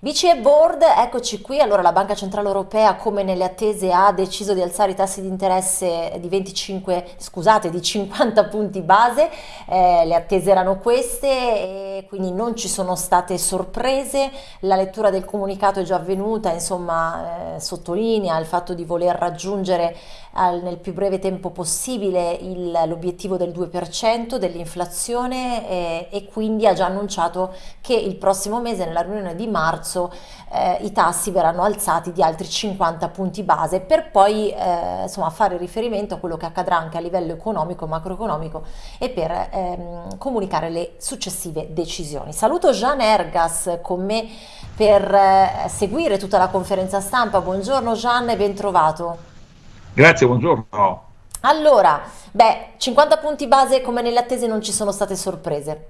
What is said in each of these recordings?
BCE Board, eccoci qui, allora la Banca Centrale Europea come nelle attese ha deciso di alzare i tassi di interesse di 25, scusate, di 50 punti base, eh, le attese erano queste quindi non ci sono state sorprese, la lettura del comunicato è già avvenuta, insomma eh, sottolinea il fatto di voler raggiungere al, nel più breve tempo possibile l'obiettivo del 2% dell'inflazione eh, e quindi ha già annunciato che il prossimo mese nella riunione di marzo eh, i tassi verranno alzati di altri 50 punti base per poi eh, insomma, fare riferimento a quello che accadrà anche a livello economico macroeconomico e per ehm, comunicare le successive decisioni. Saluto Jean Ergas con me per eh, seguire tutta la conferenza stampa. Buongiorno Jean e ben trovato. Grazie, buongiorno. Allora, beh, 50 punti base come nelle attese non ci sono state sorprese.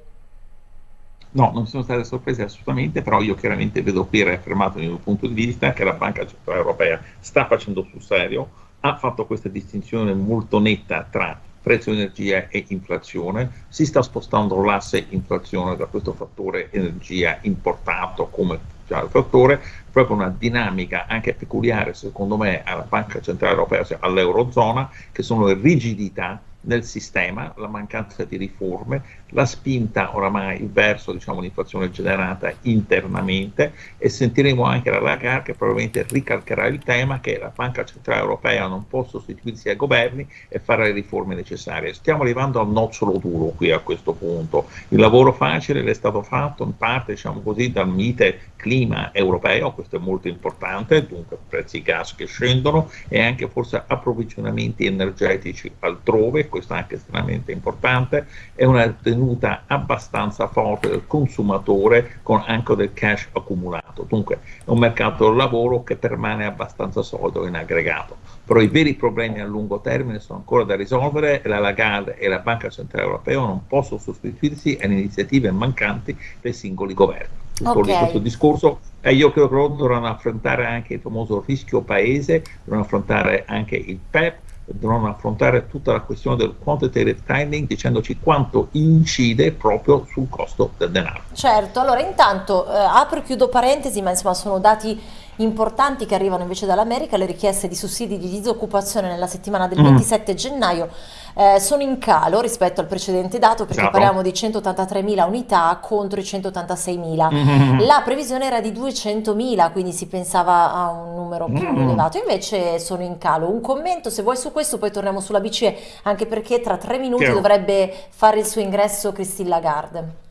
No, non sono state sorprese assolutamente, però io chiaramente vedo qui reaffermato il mio punto di vista che la Banca Centrale Europea sta facendo sul serio, ha fatto questa distinzione molto netta tra prezzo energia e inflazione, si sta spostando l'asse inflazione da questo fattore energia importato come fattore, proprio una dinamica anche peculiare secondo me alla Banca Centrale Europea, cioè all'Eurozona, che sono le rigidità nel sistema, la mancanza di riforme, la spinta oramai verso diciamo, l'inflazione generata internamente e sentiremo anche la Lagarde che probabilmente ricalcherà il tema che la Banca Centrale Europea non può sostituirsi ai governi e fare le riforme necessarie. Stiamo arrivando al nocciolo duro qui a questo punto. Il lavoro facile è stato fatto in parte diciamo così, dal mite clima europeo, questo è molto importante, dunque prezzi gas che scendono e anche forse approvvigionamenti energetici altrove, questo è anche estremamente importante, è una tenuta abbastanza forte del consumatore con anche del cash accumulato, dunque è un mercato del lavoro che permane abbastanza solido in aggregato, però i veri problemi a lungo termine sono ancora da risolvere e la Lagarde e la Banca Centrale Europea non possono sostituirsi alle iniziative mancanti dei singoli governi. Okay. questo discorso e io credo che loro dovranno affrontare anche il famoso rischio paese, dovranno affrontare anche il PEP, dovranno affrontare tutta la questione del quantitative tightening dicendoci quanto incide proprio sul costo del denaro. Certo, allora intanto eh, apro e chiudo parentesi, ma insomma sono dati importanti che arrivano invece dall'America, le richieste di sussidi di disoccupazione nella settimana del mm. 27 gennaio eh, sono in calo rispetto al precedente dato perché Ciao. parliamo di 183.000 unità contro i 186.000. Mm. La previsione era di 200.000, quindi si pensava a un numero più mm. elevato, invece sono in calo. Un commento se vuoi su questo, poi torniamo sulla BCE, anche perché tra tre minuti Chiaro. dovrebbe fare il suo ingresso Christine Lagarde.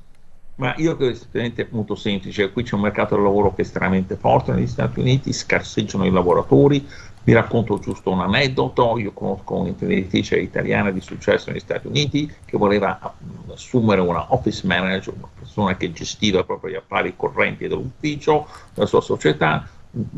Ma io credo estremamente molto semplice, qui c'è un mercato del lavoro che è estremamente forte negli Stati Uniti, scarseggiano i lavoratori, vi racconto giusto un aneddoto, io conosco un'imprenditrice italiana di successo negli Stati Uniti che voleva assumere una office manager, una persona che gestiva proprio gli affari correnti dell'ufficio, della sua società, ha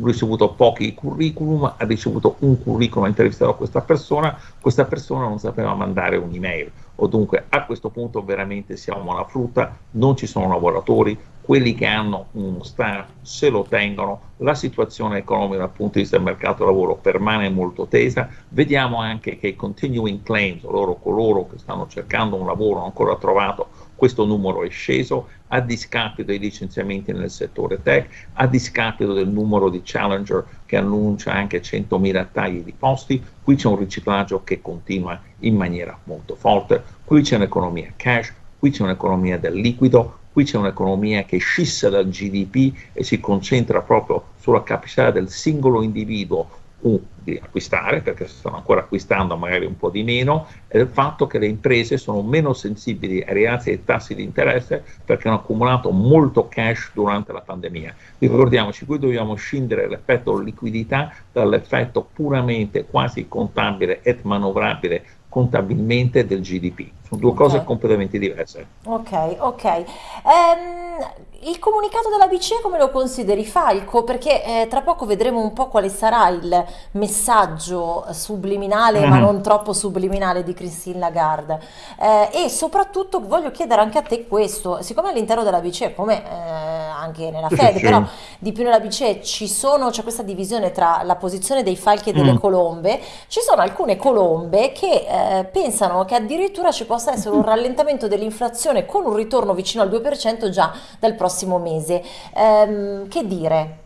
ricevuto pochi curriculum, ha ricevuto un curriculum, ha intervistato questa persona, questa persona non sapeva mandare un'email, o dunque a questo punto veramente siamo alla frutta, non ci sono lavoratori, quelli che hanno uno staff se lo tengono, la situazione economica dal punto di vista del mercato del lavoro permane molto tesa, vediamo anche che i continuing claims, loro coloro che stanno cercando un lavoro ancora trovato, questo numero è sceso a discapito dei licenziamenti nel settore tech, a discapito del numero di challenger che annuncia anche 100.000 tagli di posti, qui c'è un riciclaggio che continua in maniera molto forte, qui c'è un'economia cash, qui c'è un'economia del liquido, qui c'è un'economia che scissa dal GDP e si concentra proprio sulla capacità del singolo individuo di acquistare, perché stanno ancora acquistando magari un po' di meno, e del fatto che le imprese sono meno sensibili ai rialzi dei tassi di interesse perché hanno accumulato molto cash durante la pandemia. Ricordiamoci, qui dobbiamo scindere l'effetto liquidità dall'effetto puramente quasi contabile e manovrabile contabilmente del GDP. Sono due okay. cose completamente diverse. Ok, ok. Um, il comunicato della BCE come lo consideri Falco? Perché eh, tra poco vedremo un po' quale sarà il messaggio subliminale, mm-hmm. ma non troppo subliminale di Christine Lagarde. Eh, e soprattutto voglio chiedere anche a te questo, siccome all'interno della BCE, come eh, anche nella Fed, però di più nella BCE ci sono, c'è questa divisione tra la posizione dei falchi e delle mm. colombe, ci sono alcune colombe che eh, pensano che addirittura ci possa essere un rallentamento dell'inflazione con un ritorno vicino al 2% già dal prossimo mese. Ehm, che dire?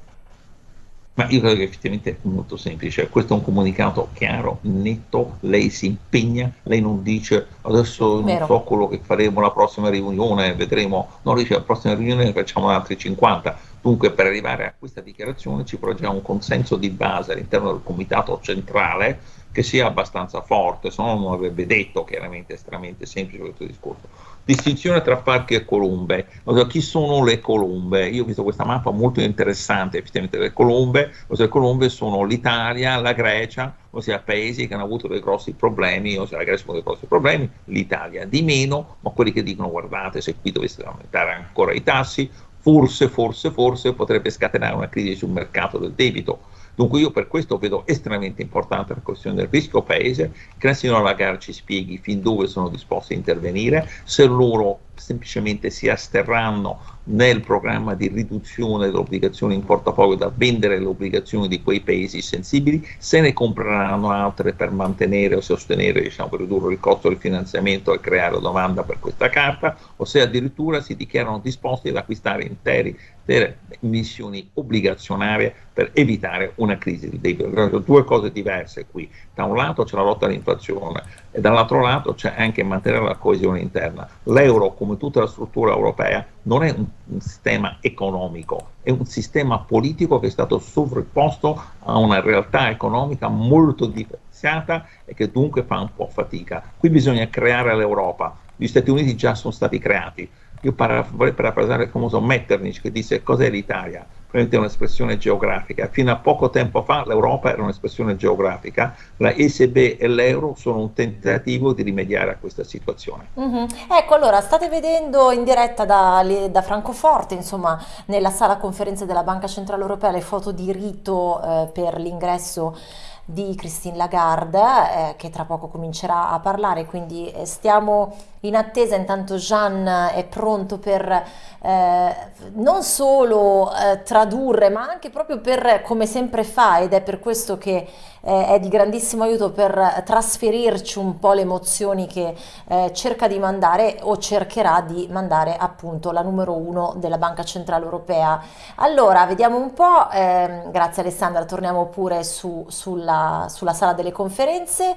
Ma io credo che effettivamente è molto semplice, questo è un comunicato chiaro, netto, lei si impegna, lei non dice adesso non Vero. so quello che faremo la prossima riunione, vedremo, no, dice la prossima riunione ne facciamo altri 50, dunque per arrivare a questa dichiarazione ci vorrà già un consenso di base all'interno del comitato centrale che sia abbastanza forte, se no non avrebbe detto chiaramente estremamente semplice questo discorso distinzione tra parchi e colombe. Allora, chi sono le colombe? Io ho visto questa mappa molto interessante, effettivamente le colombe, ossia le colombe sono l'Italia, la Grecia, ossia paesi che hanno avuto dei grossi problemi, ossia la Grecia ha avuto dei grossi problemi, l'Italia di meno, ma quelli che dicono guardate se qui dovessero aumentare ancora i tassi, forse, forse, forse potrebbe scatenare una crisi sul mercato del debito Dunque io per questo vedo estremamente importante la questione del rischio paese, che la signora Lagarde ci spieghi fin dove sono disposti a intervenire, se loro semplicemente si asterranno nel programma di riduzione delle obbligazioni in portafoglio da vendere le obbligazioni di quei paesi sensibili, se ne compreranno altre per mantenere o sostenere, diciamo, per ridurre il costo del finanziamento e creare domanda per questa carta, o se addirittura si dichiarano disposti ad acquistare interi delle emissioni obbligazionarie per evitare una crisi di debito. Due cose diverse qui. Da un lato c'è la lotta all'inflazione e dall'altro lato c'è anche mantenere la coesione interna. L'euro, come tutta la struttura europea, non è un, un, sistema economico, è un sistema politico che è stato sovrapposto a una realtà economica molto differenziata e che dunque fa un po' fatica. Qui bisogna creare l'Europa. Gli Stati Uniti già sono stati creati io vorrei parafrasare il famoso Metternich che disse cos'è l'Italia? È un'espressione geografica. Fino a poco tempo fa l'Europa era un'espressione geografica, la ECB e l'euro sono un tentativo di rimediare a questa situazione. Mm-hmm. Ecco, allora state vedendo in diretta da, da, Francoforte, insomma, nella sala conferenze della Banca Centrale Europea, le foto di rito eh, per l'ingresso di Christine Lagarde eh, che tra poco comincerà a parlare, quindi eh, stiamo in attesa, intanto Jean è pronto per eh, non solo eh, tradurre ma anche proprio per come sempre fa ed è per questo che eh, è di grandissimo aiuto per trasferirci un po' le emozioni che eh, cerca di mandare o cercherà di mandare appunto la numero uno della Banca Centrale Europea. Allora, vediamo un po', ehm, grazie Alessandra, torniamo pure su, sulla, sulla sala delle conferenze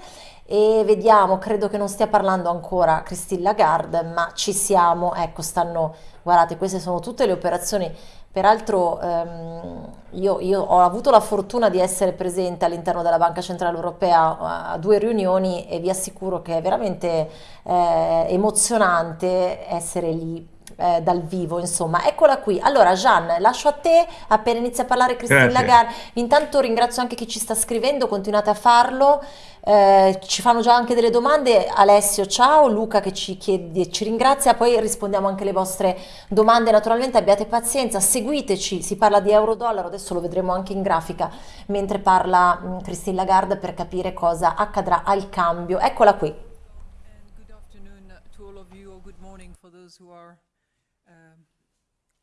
e vediamo, credo che non stia parlando ancora Christine Lagarde, ma ci siamo, ecco, stanno, guardate, queste sono tutte le operazioni, peraltro ehm, io, io, ho avuto la fortuna di essere presente all'interno della Banca Centrale Europea a due riunioni e vi assicuro che è veramente eh, emozionante essere lì eh, dal vivo, insomma. Eccola qui. Allora, Jean, lascio a te, appena inizia a parlare Christine Lagarde. Intanto ringrazio anche chi ci sta scrivendo, continuate a farlo. Eh, ci fanno già anche delle domande. Alessio, ciao, Luca che ci, chiede, ci ringrazia, poi rispondiamo anche alle vostre domande. Naturalmente abbiate pazienza, seguiteci, si parla di euro-dollaro, adesso lo vedremo anche in grafica mentre parla mm, Christine Lagarde per capire cosa accadrà al cambio. Eccola qui. Good afternoon to all of you, or good morning for those who are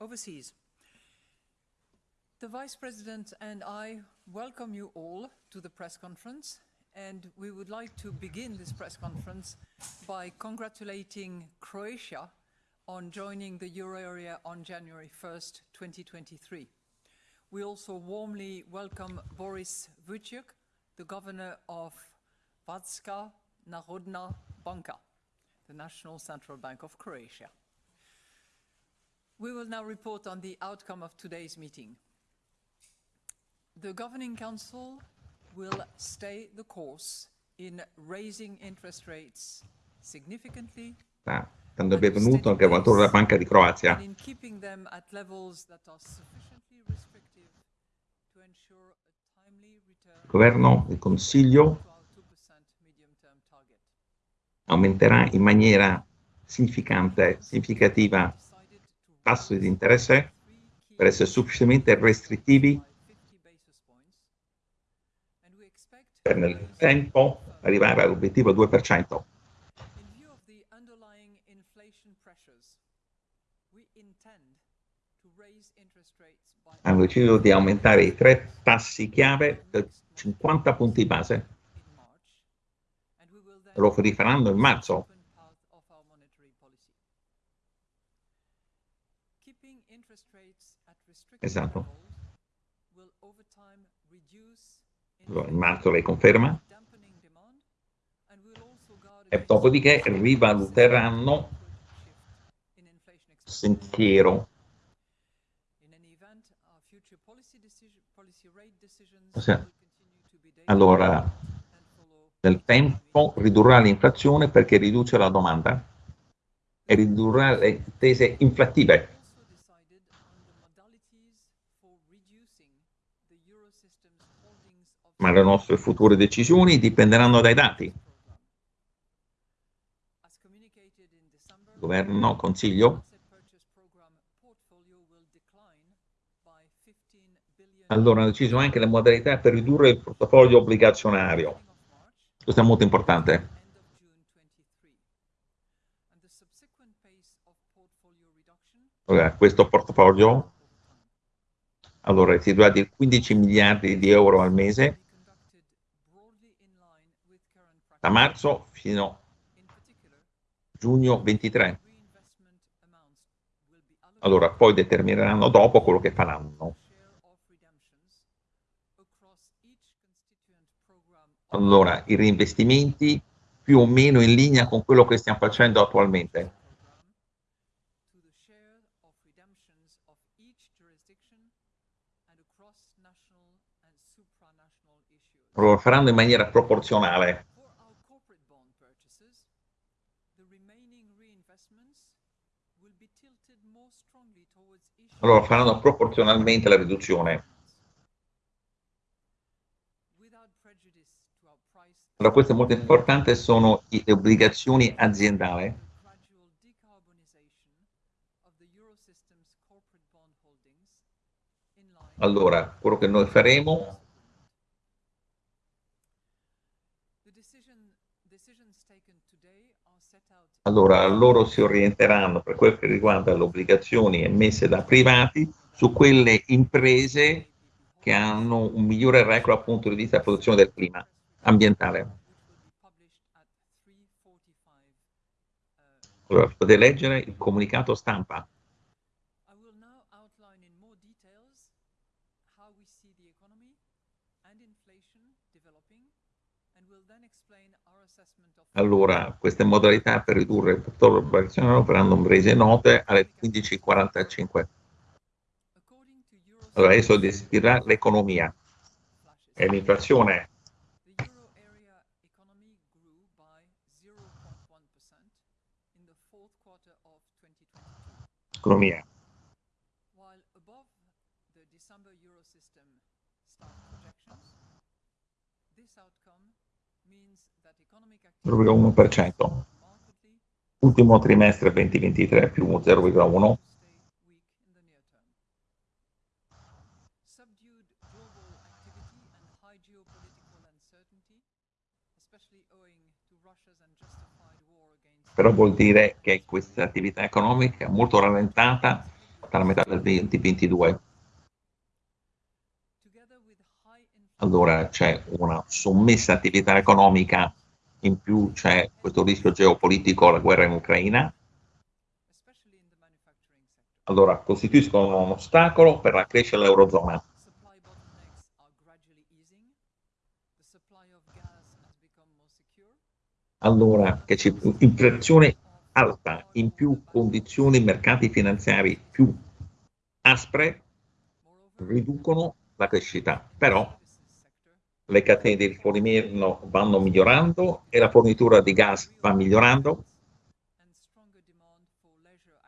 overseas. The Vice President and I welcome you all to the press conference and we would like to begin this press conference by congratulating Croatia on joining the euro area on January 1st, 2023. We also warmly welcome Boris Vucic, the governor of Vatska Narodna Banka, the National Central Bank of Croatia. We will now report on the outcome of today's meeting. The Governing Council will stay the course in raising interest rates significantly ah, il benvenuto al governatore della Banca di Croazia. Il governo, il Consiglio aumenterà in maniera significante, significativa tassi di interesse per essere sufficientemente restrittivi per nel tempo arrivare all'obiettivo 2%. hanno deciso di aumentare i tre tassi chiave del 50 punti base. Lo rifaranno in marzo. Esatto. Marzo lei conferma? E dopodiché rivaluteranno sentiero. Ossia, allora, nel tempo ridurrà l'inflazione perché riduce la domanda e ridurrà le tese inflattive. Ma le nostre future decisioni dipenderanno dai dati. Governo, Consiglio Allora hanno deciso anche le modalità per ridurre il portafoglio obbligazionario. Questo è molto importante. Allora, questo portafoglio allora, si tratta di 15 miliardi di euro al mese da marzo fino a giugno 23. Allora, poi determineranno dopo quello che faranno. Allora, i reinvestimenti più o meno in linea con quello che stiamo facendo attualmente. Lo faranno in maniera proporzionale. Allora faranno proporzionalmente la riduzione. Allora, questo è molto importante, sono le obbligazioni aziendali. Allora, quello che noi faremo allora loro si orienteranno per quel che riguarda le obbligazioni emesse da privati su quelle imprese che hanno un migliore record dal punto di vista della produzione del clima ambientale. Allora, potete leggere il comunicato stampa. Allora, queste modalità per ridurre il fattore obbligazionario verranno rese note alle 15.45. Allora, adesso descriverà l'economia e l'inflazione economia. Proprio 1%. Ultimo trimestre 2023 più 0,1. però vuol dire che questa attività economica è molto rallentata dalla metà del 2022. Allora c'è una sommessa attività economica, in più c'è questo rischio geopolitico, la guerra in Ucraina. Allora costituiscono un ostacolo per la crescita dell'Eurozona. allora che c'è inflazione alta, in più condizioni mercati finanziari più aspre, riducono la crescita, però le catene di rifornimento vanno migliorando e la fornitura di gas va migliorando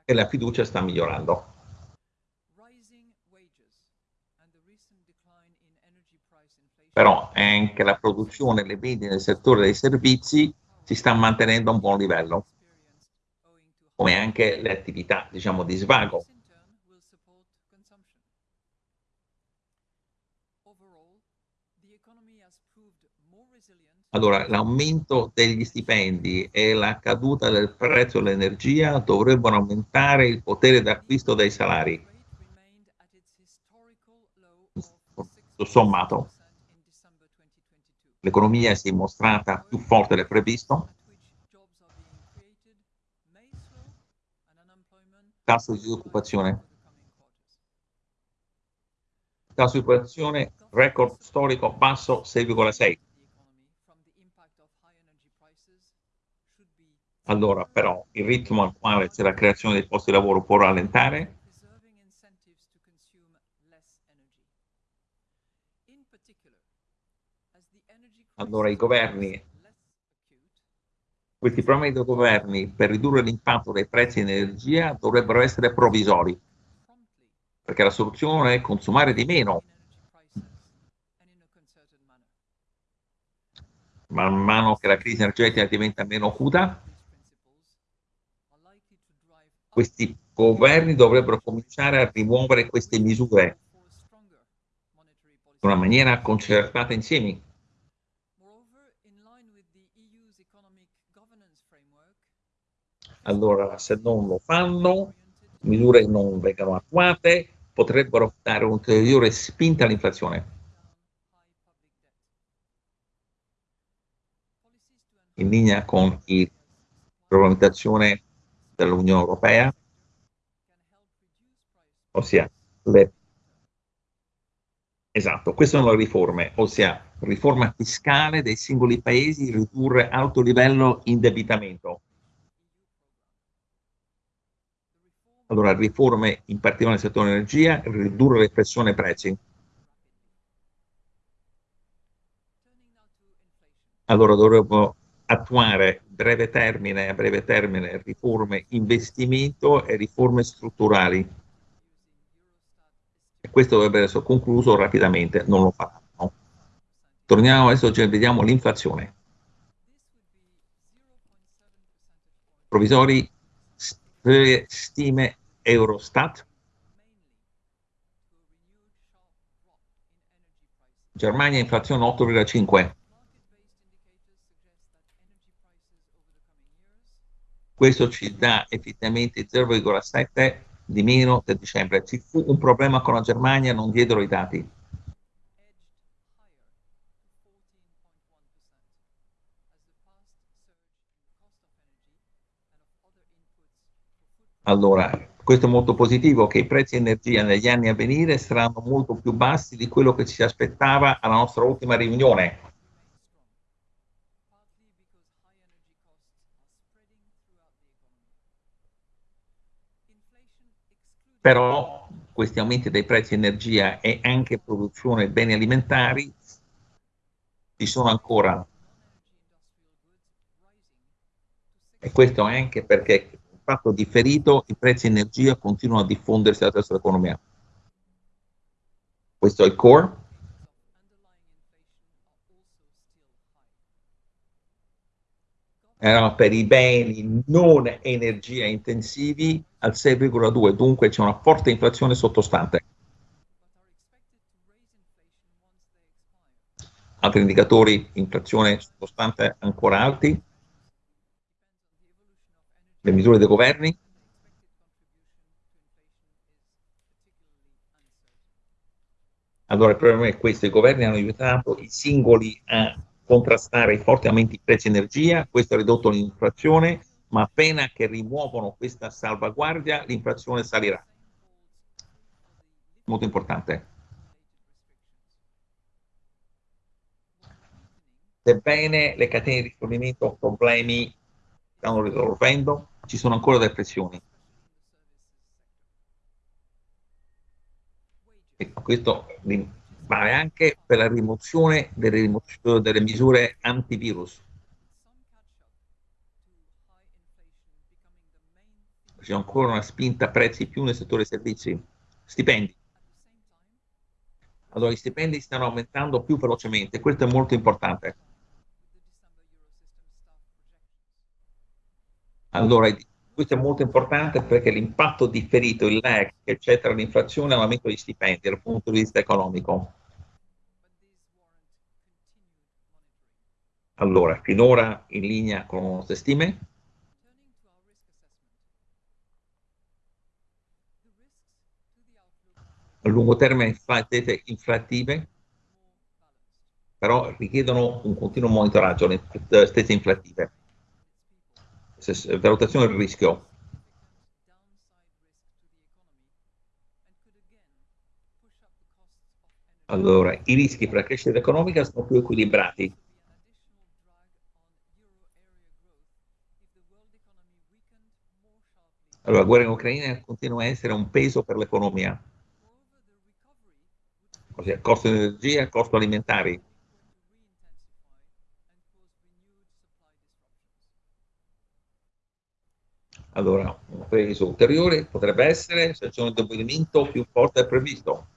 e la fiducia sta migliorando. Però anche la produzione e le vendite nel settore dei servizi si sta mantenendo a un buon livello, come anche le attività diciamo, di svago. Allora, l'aumento degli stipendi e la caduta del prezzo dell'energia dovrebbero aumentare il potere d'acquisto dei salari. tutto sommato l'economia si è mostrata più forte del previsto, tasso di disoccupazione, tasso di occupazione record storico basso 6,6. Allora, però, il ritmo al quale c'è la creazione dei posti di lavoro può rallentare allora i governi, questi problemi dei governi per ridurre l'impatto dei prezzi di energia dovrebbero essere provvisori, perché la soluzione è consumare di meno. Man mano che la crisi energetica diventa meno acuta, questi governi dovrebbero cominciare a rimuovere queste misure in una maniera concertata insieme. Allora, se non lo fanno, misure non vengono attuate, potrebbero dare un'ulteriore spinta all'inflazione. In linea con la regolamentazione dell'Unione Europea, ossia le Esatto, queste sono le riforme, ossia riforma fiscale dei singoli paesi, ridurre alto livello indebitamento. Allora, riforme in particolare nel settore energia, ridurre le pressione prezzi. Allora dovremmo attuare breve termine, a breve termine riforme investimento e riforme strutturali. E questo dovrebbe essere concluso rapidamente, non lo faranno. Torniamo adesso, vediamo l'inflazione. Provvisori stime Eurostat. Germania inflazione 8,5. Questo ci dà effettivamente 0,7 di meno del dicembre. Ci fu un problema con la Germania, non diedero i dati. Allora, questo è molto positivo, che i prezzi di energia negli anni a venire saranno molto più bassi di quello che ci aspettava alla nostra ultima riunione. Però questi aumenti dei prezzi di energia e anche produzione di beni alimentari ci sono ancora. E questo anche perché fatto differito i prezzi energia continuano a diffondersi attraverso l'economia. Questo è il core. Erano per i beni non energia intensivi al 6,2, dunque c'è una forte inflazione sottostante. Altri indicatori, inflazione sottostante ancora alti, le misure dei governi Allora il problema è questo, i governi hanno aiutato i singoli a contrastare i forti aumenti di prezzi energia, questo ha ridotto l'inflazione, ma appena che rimuovono questa salvaguardia l'inflazione salirà. Molto importante. Sebbene le catene di rifornimento problemi stanno risolvendo, ci sono ancora delle pressioni. E questo vale anche per la rimozione delle, delle misure antivirus. C'è ancora una spinta a prezzi più nel settore servizi. Stipendi. Allora, i stipendi stanno aumentando più velocemente, questo è molto importante. Allora, questo è molto importante perché l'impatto differito, il lag che c'è tra l'inflazione e l'aumento degli stipendi dal punto di vista economico. Allora, finora in linea con le nostre stime. A lungo termine inflattive però richiedono un continuo monitoraggio, le stesse inflattive. Valutazione del rischio. Allora, i rischi per la crescita economica sono più equilibrati. Allora, la guerra in Ucraina continua a essere un peso per l'economia. Ossia, costo di energia, costo alimentari. Allora, un peso ulteriore potrebbe essere se c'è un indebolimento più forte del previsto.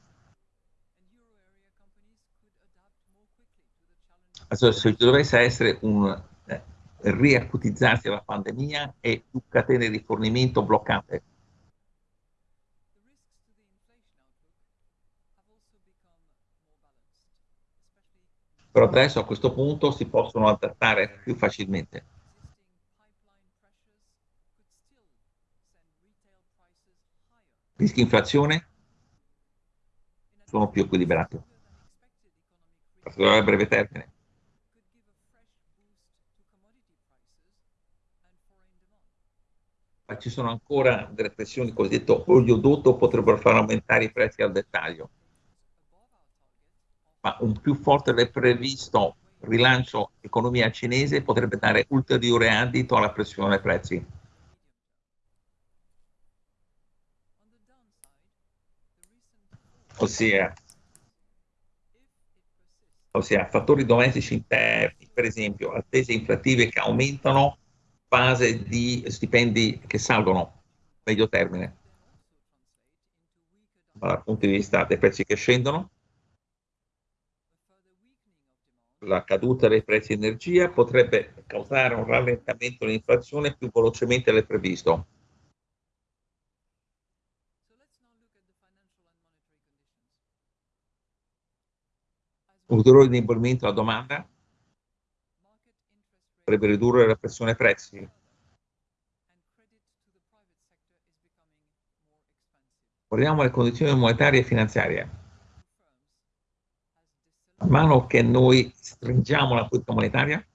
Allora, se dovesse essere un eh, riacutizzarsi la pandemia e più catene di rifornimento bloccate. Però adesso a questo punto si possono adattare più facilmente. Rischi inflazione sono più equilibrati. A breve termine. Ma ci sono ancora delle pressioni cosiddette oleodotto potrebbero far aumentare i prezzi al dettaglio. Ma un più forte del previsto rilancio economia cinese potrebbe dare ulteriore addito alla pressione dei prezzi. Ossia, ossia fattori domestici interni, per esempio attese inflattive che aumentano, base di stipendi che salgono medio termine, dal punto di vista dei prezzi che scendono, la caduta dei prezzi di energia potrebbe causare un rallentamento dell'inflazione più velocemente del previsto. Ulteriore indebolimento della domanda potrebbe ridurre la pressione prezzi. Guardiamo le condizioni monetarie e finanziarie. Man mano che noi stringiamo la politica monetaria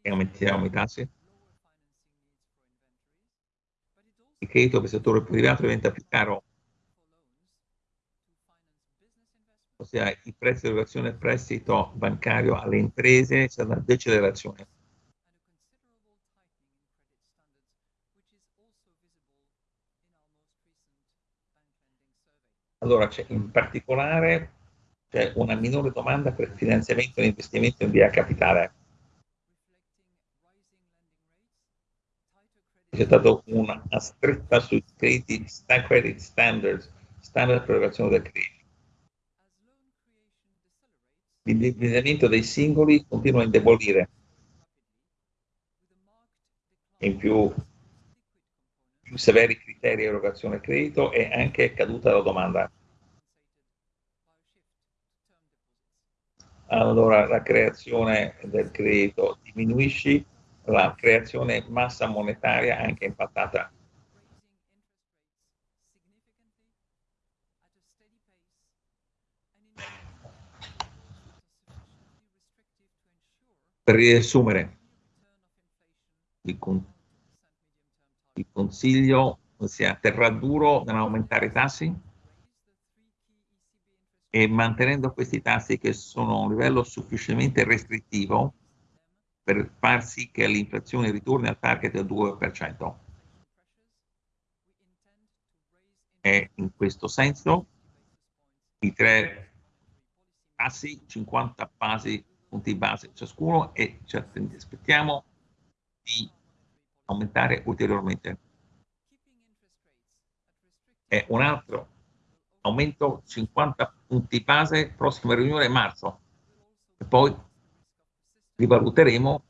e aumentiamo i tassi, il credito per il settore privato diventa più caro ossia i prezzi di erogazione del prestito bancario alle imprese, c'è una decelerazione. Allora, in particolare c'è una minore domanda per finanziamento e investimento in via capitale. C'è stata una stretta sui crediti, credit standards, standard per l'erogazione del credito l'indebitamento dei singoli continua a indebolire. In più, più severi criteri di erogazione credito e anche caduta della domanda. Allora la creazione del credito diminuisce, la creazione massa monetaria anche impattata Per riassumere, il, con il Consiglio si atterrà duro nell'aumentare i tassi e mantenendo questi tassi che sono a un livello sufficientemente restrittivo per far sì che l'inflazione ritorni al target del 2%. E in questo senso i tre tassi 50 basi punti base ciascuno e ci aspettiamo di aumentare ulteriormente. E un altro aumento 50 punti base, prossima riunione marzo e poi rivaluteremo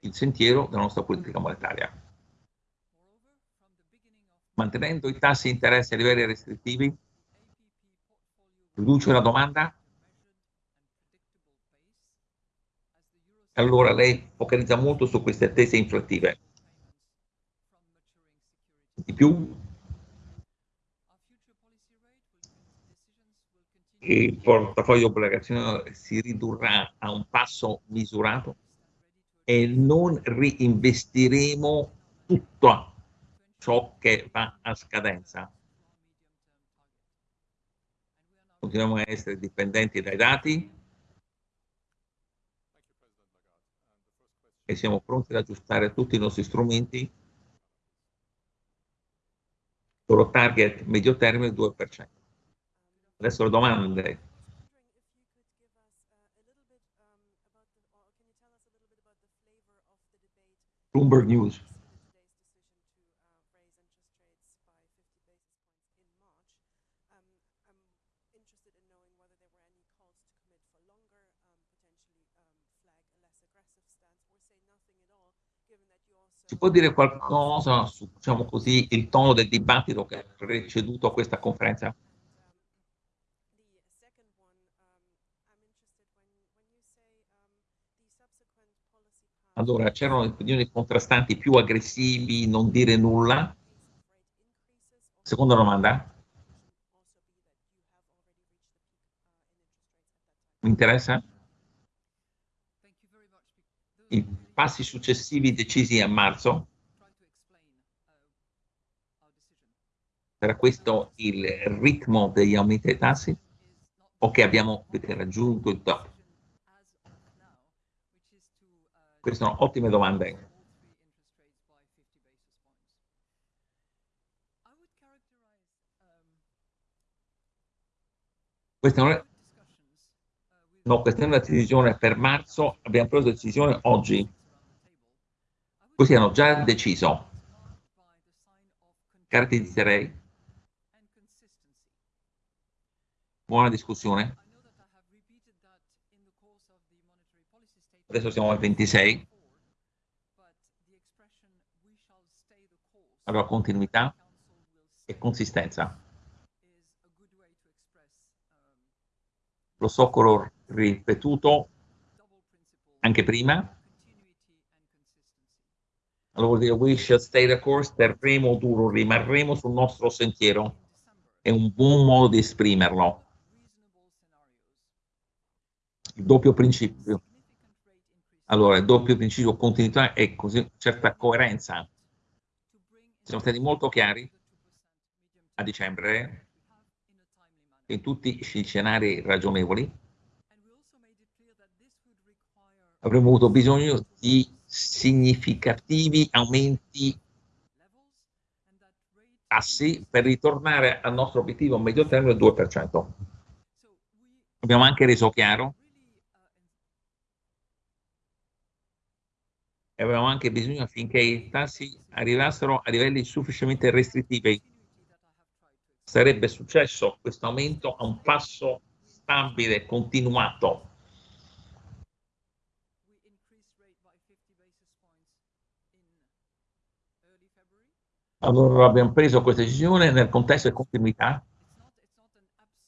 il sentiero della nostra politica monetaria. Mantenendo i tassi di interesse a livelli restrittivi, riduce la domanda allora lei focalizza molto su queste attese inflattive. Di più, il portafoglio obbligazione si ridurrà a un passo misurato e non reinvestiremo tutto ciò che va a scadenza. Continuiamo a essere dipendenti dai dati e siamo pronti ad aggiustare tutti i nostri strumenti loro target medio termine 2%. Adesso le domande. Bloomberg News. Ci può dire qualcosa su, diciamo così, il tono del dibattito che ha preceduto questa conferenza? Allora, c'erano opinioni contrastanti più aggressivi, non dire nulla? Seconda domanda? Mi interessa? I passi successivi decisi a marzo? Sarà questo il ritmo degli aumenti dei tassi? O che abbiamo raggiunto il top? Queste sono ottime domande. Questa non è, no, questa è una decisione per marzo, abbiamo preso la decisione oggi. Questi hanno già deciso. Caratterizzerei. Buona discussione. adesso siamo al 26, allora continuità e consistenza. Lo so che l'ho ripetuto anche prima, allora vuol dire we shall stay the course, terremo duro, rimarremo sul nostro sentiero. È un buon modo di esprimerlo. Il doppio principio allora, il doppio principio continuità e così certa coerenza. Siamo stati molto chiari a dicembre in tutti gli scenari ragionevoli. Avremmo avuto bisogno di significativi aumenti tassi per ritornare al nostro obiettivo a medio termine del 2%. Abbiamo anche reso chiaro e avevamo anche bisogno affinché i tassi arrivassero a livelli sufficientemente restrittivi. Sarebbe successo questo aumento a un passo stabile, continuato. Allora abbiamo preso questa decisione nel contesto di continuità.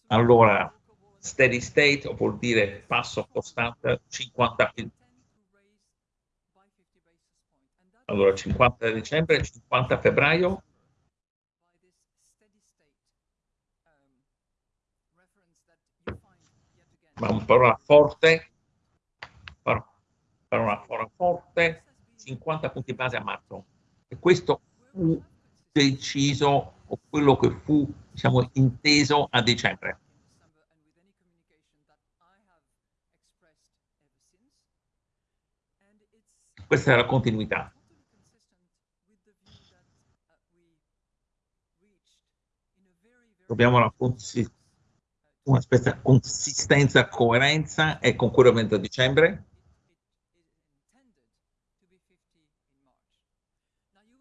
Allora, steady state vuol dire passo costante 50 allora 50 dicembre, 50 febbraio. Ma una parola forte, parola forte, 50 punti base a marzo. E questo deciso, o quello che fu, diciamo, inteso a dicembre. Questa è la continuità. Dobbiamo una, una specie consistenza, coerenza e con quello a dicembre.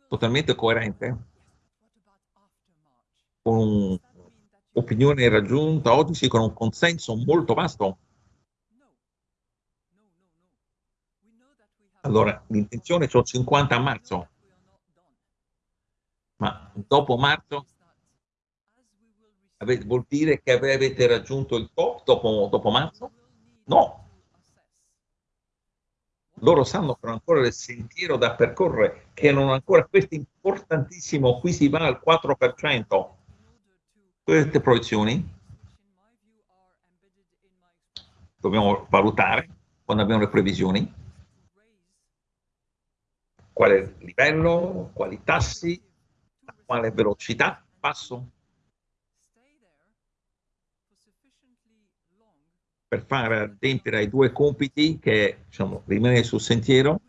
Totalmente coerente. Con un'opinione raggiunta oggi con un consenso molto vasto. Allora, l'intenzione è 50 a marzo, ma dopo marzo vuol dire che avete raggiunto il top dopo, dopo marzo? No. Loro sanno che ancora il sentiero da percorrere, che non ancora questo importantissimo, qui si va al 4%. Queste proiezioni, dobbiamo valutare quando abbiamo le previsioni, quale livello, quali tassi, a quale velocità passo? Per far adempiere ai due compiti che diciamo, rimanere sul sentiero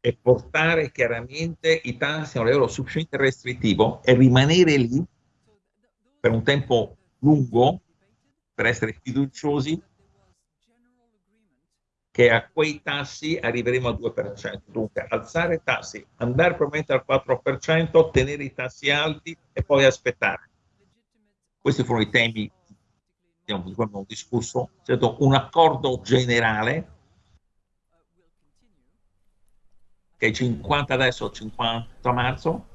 e portare chiaramente i tassi a un livello sufficientemente restrittivo e rimanere lì per un tempo lungo per essere fiduciosi che a quei tassi arriveremo al 2%. Dunque, alzare i tassi, andare probabilmente al 4%, tenere i tassi alti e poi aspettare. Questi furono i temi di cui abbiamo discusso. C'è stato un accordo generale che è 50 adesso, 50 marzo,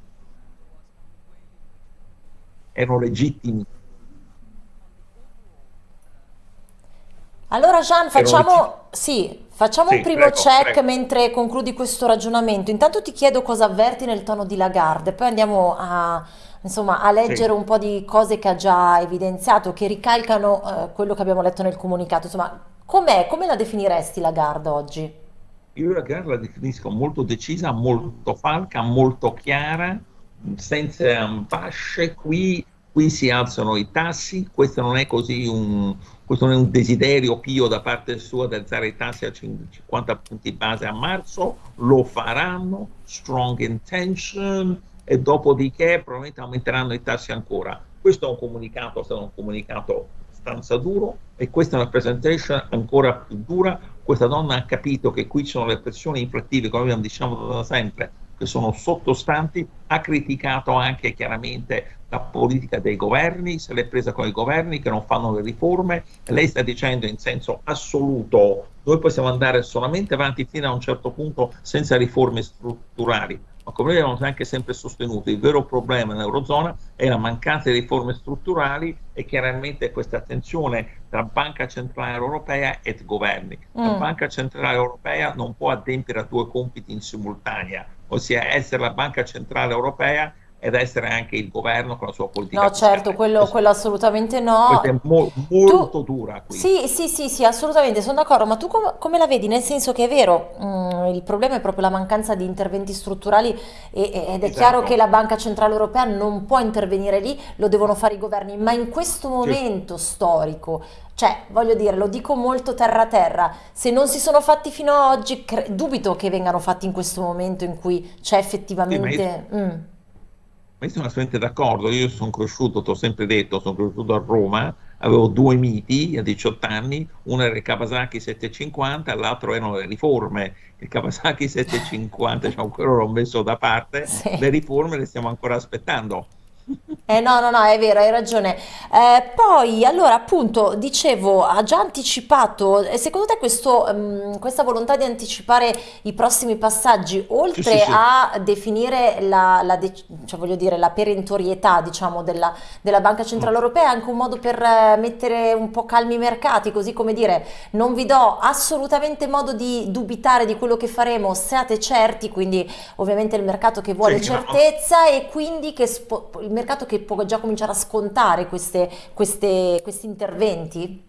erano legittimi Allora Gian, facciamo, sì, facciamo Sì, un primo prego, check prego. mentre concludi questo ragionamento. Intanto ti chiedo cosa avverti nel tono di Lagarde, poi andiamo a, insomma, a Sì. leggere un po' di cose che ha già evidenziato, che ricalcano eh, quello che abbiamo letto nel comunicato. Insomma, com'è, come la definiresti Lagarde oggi? Io la gara la definisco molto decisa, molto falca, molto chiara, senza ambasce. Qui, qui si alzano i tassi, questo non è così un, questo non è un desiderio pio da parte sua di alzare i tassi a 50 punti base a marzo, lo faranno, strong intention, e dopodiché probabilmente aumenteranno i tassi ancora. Questo è un comunicato, è stato un comunicato abbastanza duro e questa è una presentation ancora più dura. Questa donna ha capito che qui ci sono le pressioni inflattive, come abbiamo diciamo da sempre, che sono sottostanti, ha criticato anche chiaramente la politica dei governi, se l'è presa con i governi che non fanno le riforme, lei sta dicendo in senso assoluto noi possiamo andare solamente avanti fino a un certo punto senza riforme strutturali, ma come noi abbiamo anche sempre sostenuto, il vero problema nell'Eurozona è la mancanza di riforme strutturali e chiaramente questa tensione tra Banca Centrale Europea e governi. La Mm. Banca Centrale Europea non può adempiere a due compiti in simultanea, ossia essere la Banca Centrale Europea ed essere anche il governo con la sua politica No, certo, quello, quello assolutamente Questa è no. mo- Tu, molto dura qui. sì, sì, sì, sì, assolutamente, sono d'accordo, ma tu com- come la vedi? Nel senso che è vero, mm, il problema è proprio la mancanza di interventi strutturali e- e- ed è chiaro che Esatto. la Banca Centrale Europea non può intervenire lì, lo devono fare i governi, ma in questo Sì. momento storico, cioè, voglio dire, lo dico molto terra a terra, se non si sono fatti fino ad oggi, dubito che vengano fatti in questo momento in cui c'è Sì, effettivamente... mm. Ma io sono assolutamente d'accordo. Io sono cresciuto, ti ho sempre detto, sono cresciuto a Roma, avevo due miti a 18 anni, uno era il Kawasaki 750, l'altro erano le riforme. Il Kawasaki 750, diciamo, quello l'ho messo da parte, Sì. le riforme le stiamo ancora aspettando. Eh no, no, no, è vero, hai ragione. Eh, poi, allora, appunto, dicevo, ha già anticipato, secondo te questo, ehm, questa volontà di anticipare i prossimi passaggi, Sì, sì, oltre sì. a definire la, la dec- cioè, voglio dire, la perentorietà, diciamo, della, della Banca Mm. Centrale Europea, è anche un modo per eh, mettere un po' calmi i mercati, così come dire, non vi do assolutamente modo di dubitare di quello che faremo, siate certi, quindi ovviamente il mercato che vuole Sì, no, certezza e quindi che il mercato che può già cominciare a scontare queste- queste- questi interventi?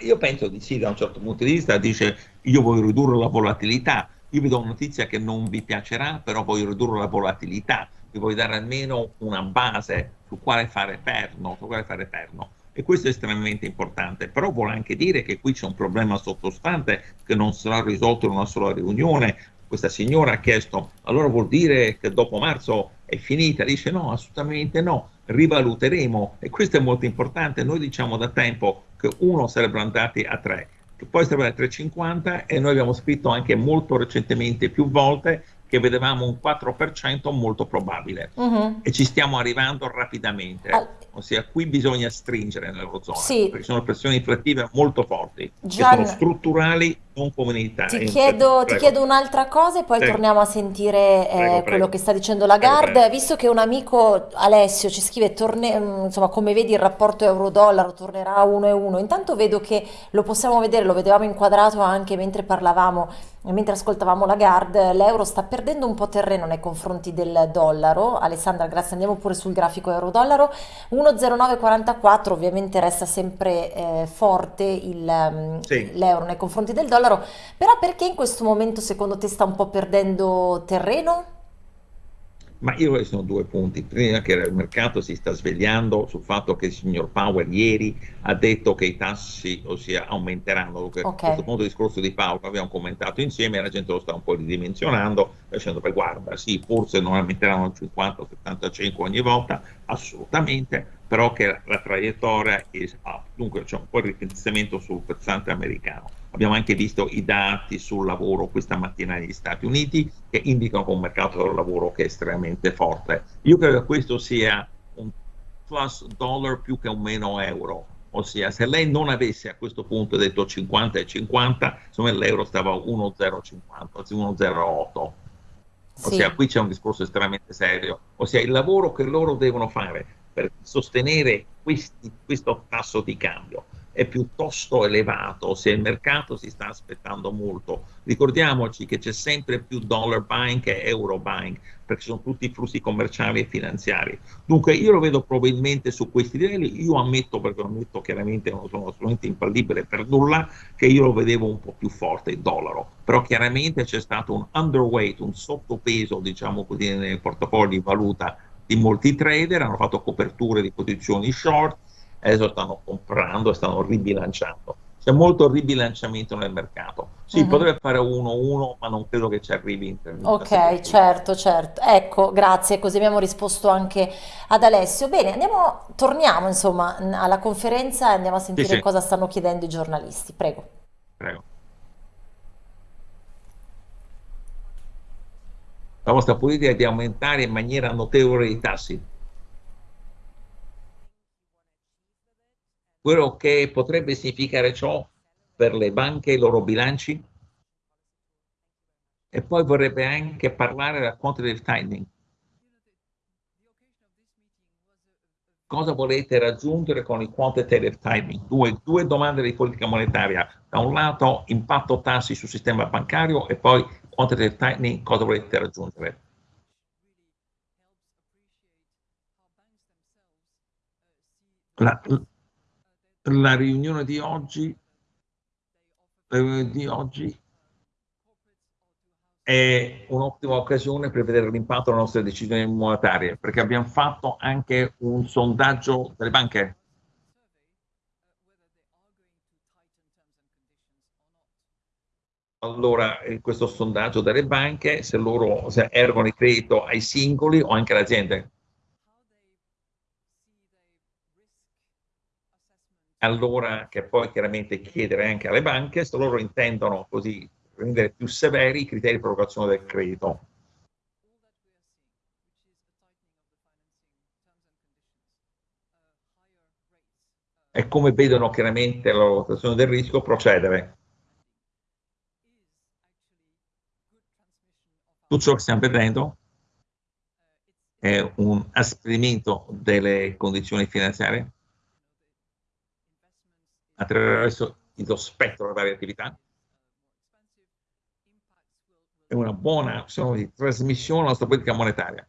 Io penso di sì, da un certo punto di vista, dice io voglio ridurre la volatilità, io vi do una notizia che non vi piacerà, però voglio ridurre la volatilità, vi voglio dare almeno una base su quale fare perno, su quale fare perno. E questo è estremamente importante, però vuole anche dire che qui c'è un problema sottostante che non sarà risolto in una sola riunione. Questa signora ha chiesto, allora vuol dire che dopo marzo è finita? Dice no, assolutamente no, rivaluteremo e questo è molto importante. Noi diciamo da tempo che uno sarebbero andati a 3, che poi sarebbero a 3,50 e noi abbiamo scritto anche molto recentemente, più volte, che vedevamo un 4% molto probabile Mhm. e ci stiamo arrivando rapidamente. Al- Ossia, qui bisogna stringere nell'Eurozona, sì, perché sono pressioni inflattive molto forti, che sono Gian, strutturali, non ti chiedo, ti Prego, chiedo un'altra cosa e poi prego, torniamo a sentire prego, eh, quello prego, che sta dicendo prego, Lagarde. prego. Visto che un amico Alessio ci scrive, torne- mm, insomma, come vedi il rapporto euro-dollaro tornerà a 1,1. Intanto vedo che lo possiamo vedere, lo vedevamo inquadrato anche mentre parlavamo mentre ascoltavamo Lagarde, l'euro sta perdendo un po' terreno nei confronti del dollaro. Alessandra, grazie, andiamo pure sul grafico euro-dollaro. 1,0944 ovviamente resta sempre eh, forte il, um, sì. l'euro nei confronti del dollaro, però perché in questo momento secondo te sta un po' perdendo terreno? Ma io ci sono due punti. Prima che il mercato si sta svegliando sul fatto che il signor Powell ieri ha detto che i tassi ossia, aumenteranno. Okay. A questo punto il discorso di Powell abbiamo commentato insieme e la gente lo sta un po' ridimensionando, dicendo che guarda, sì, forse non aumenteranno il 50 o 75 ogni volta, assolutamente, però che la traiettoria è up. Dunque c'è un po' di ripensamento sul versante americano Abbiamo anche visto i dati sul lavoro questa mattina negli Stati Uniti che indicano un mercato del lavoro che è estremamente forte. Io credo che questo sia un plus dollar più che un meno euro. Ossia, se lei non avesse a questo punto detto 50 e 50, insomma l'euro stava a 1,050, anzi 1,08. Ossia, sì. qui c'è un discorso estremamente serio. Ossia, il lavoro che loro devono fare per sostenere questi, questo tasso di cambio è piuttosto elevato se il mercato si sta aspettando molto. Ricordiamoci che c'è sempre più dollar buying che euro buying, perché sono tutti flussi commerciali e finanziari. Dunque io lo vedo probabilmente su questi livelli, io ammetto, perché ammetto chiaramente, non sono assolutamente infallibile per nulla, che io lo vedevo un po' più forte il dollaro, però chiaramente c'è stato un underweight, un sottopeso, diciamo così, nel portafoglio di valuta di molti trader, hanno fatto coperture di posizioni short, adesso stanno comprando e stanno ribilanciando. C'è molto ribilanciamento nel mercato. Sì, uh-huh. potrebbe fare 1-1, ma non credo che ci arrivi in termini. Ok, certo, certo. Ecco, grazie, così abbiamo risposto anche ad Alessio. Bene, andiamo, torniamo insomma alla conferenza e andiamo a sentire sì, sì. cosa stanno chiedendo i giornalisti. Prego. Prego. La vostra politica è di aumentare in maniera notevole i tassi quello che potrebbe significare ciò per le banche e i loro bilanci e poi vorrebbe anche parlare del quantitative tightening. Cosa volete raggiungere con il quantitative tightening? Due, due domande di politica monetaria. Da un lato impatto tassi sul sistema bancario e poi quantitative tightening, cosa volete raggiungere? La, la riunione di oggi, di oggi è un'ottima occasione per vedere l'impatto delle nostre decisioni monetarie, perché abbiamo fatto anche un sondaggio delle banche. Allora, questo sondaggio delle banche, se loro se erogano il credito ai singoli o anche alle aziende. Allora che poi chiaramente chiedere anche alle banche se loro intendono così rendere più severi i criteri di provocazione del credito. E come vedono chiaramente la valutazione del rischio procedere. Tutto ciò che stiamo vedendo è un asperimento delle condizioni finanziarie attraverso lo spettro delle varie attività. È una buona azione di trasmissione alla nostra politica monetaria.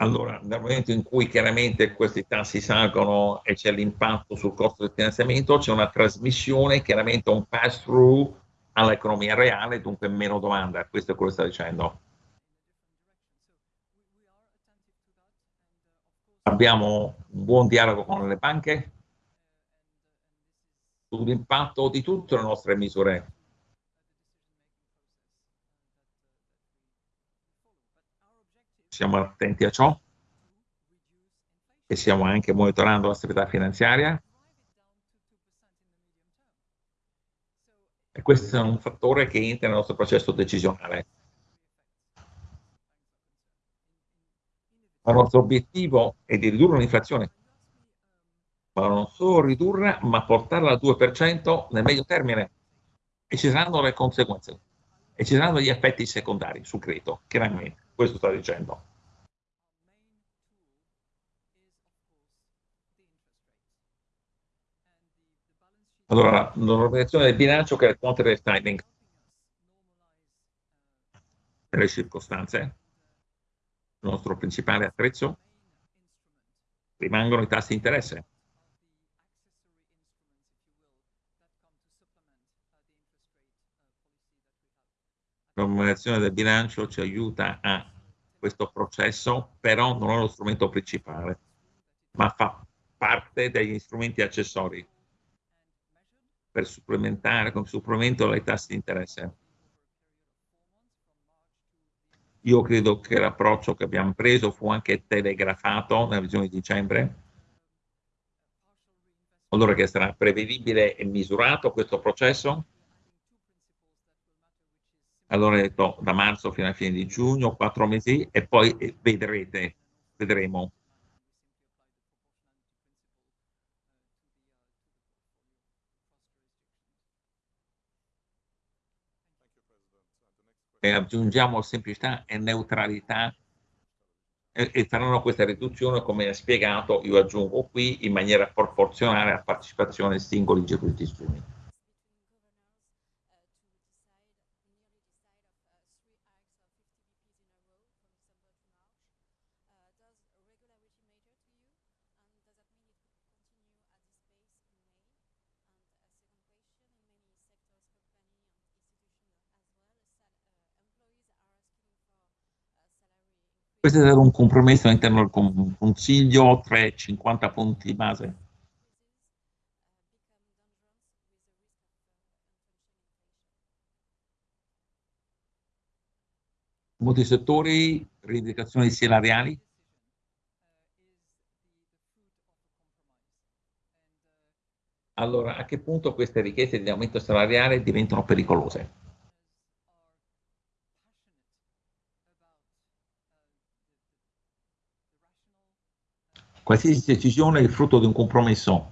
Allora, nel momento in cui chiaramente questi tassi salgono e c'è l'impatto sul costo del finanziamento, c'è una trasmissione, chiaramente un pass-through all'economia reale, dunque meno domanda. Questo è quello che sta dicendo. Abbiamo un buon dialogo con le banche sull'impatto di tutte le nostre misure. Siamo attenti a ciò e stiamo anche monitorando la stabilità finanziaria E questo è un fattore che entra nel nostro processo decisionale. Il nostro obiettivo è di ridurre l'inflazione, ma non solo ridurre, ma portarla al 2% nel medio termine. E ci saranno le conseguenze, e ci saranno gli effetti secondari sul credito, chiaramente, questo sto dicendo. Allora, normalizzazione del bilancio che il quantitative tightening per le circostanze, il nostro principale attrezzo, rimangono i tassi di interesse. La normalizzazione del bilancio ci aiuta a questo processo, però non è lo strumento principale, ma fa parte degli strumenti accessori per supplementare, come supplemento ai tassi di interesse. Io credo che l'approccio che abbiamo preso fu anche telegrafato nella visione di dicembre, allora che sarà prevedibile e misurato questo processo. Allora ho detto da marzo fino alla fine di giugno, quattro mesi, e poi vedrete, vedremo. E aggiungiamo semplicità e neutralità e, e faranno questa riduzione, come ha spiegato, io aggiungo qui, in maniera proporzionale alla partecipazione ai singoli giurisdizioni. Questo è un compromesso all'interno del Consiglio, 3-50 punti base. Molti settori, rivendicazioni salariali. Allora, a che punto queste richieste di aumento salariale diventano pericolose? Qualsiasi decisione è il frutto di un compromesso.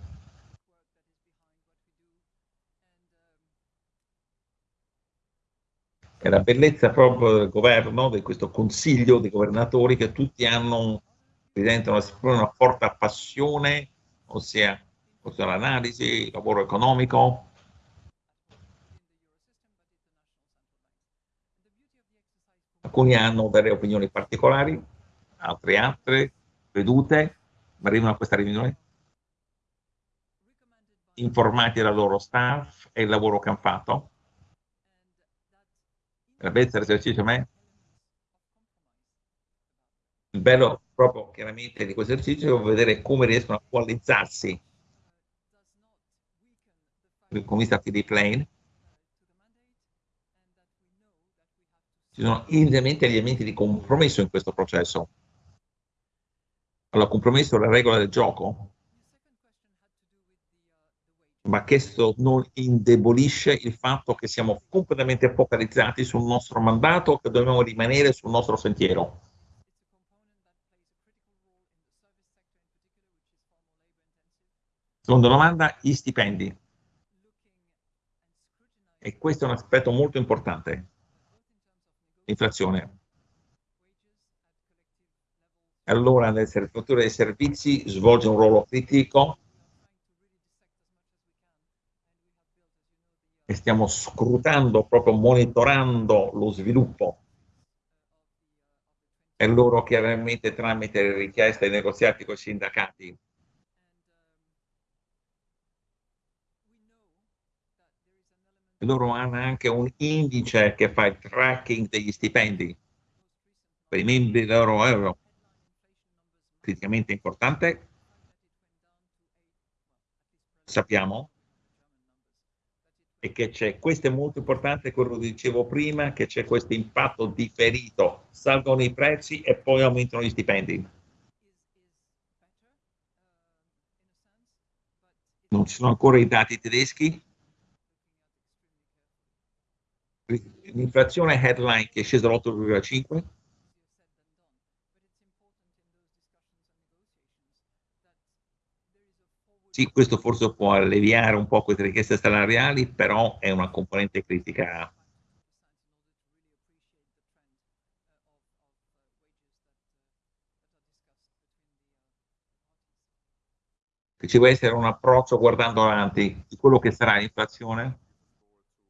È la bellezza proprio del governo, di questo consiglio di governatori che tutti hanno, presentano una forte passione, ossia, ossia l'analisi, il lavoro economico, alcuni hanno delle opinioni particolari, altri altre, vedute, arrivano a questa riunione? Informati dal loro staff e il lavoro che hanno fatto. La bellezza dell'esercizio a me? Il bello proprio chiaramente di questo esercizio è vedere come riescono a coalizzarsi. Come vista di plane ci sono indubbiamente elementi di compromesso in questo processo allora, compromesso la regola del gioco, ma questo non indebolisce il fatto che siamo completamente focalizzati sul nostro mandato, che dobbiamo rimanere sul nostro sentiero. Seconda domanda, gli stipendi. E questo è un aspetto molto importante. Inflazione allora nel settore dei servizi svolge un ruolo critico. E stiamo scrutando, proprio monitorando lo sviluppo. E loro chiaramente tramite richieste ai negoziati con i sindacati loro hanno anche un indice che fa il tracking degli stipendi per i membri del loro criticamente importante. Sappiamo e che c'è, questo è molto importante, quello che dicevo prima, che c'è questo impatto differito, salgono i prezzi e poi aumentano gli stipendi. Non ci sono ancora i dati tedeschi. L'inflazione headline che è scesa all'8,5 Sì, questo forse può alleviare un po' queste richieste salariali, però è una componente critica che ci deve essere un approccio guardando avanti di quello che sarà l'inflazione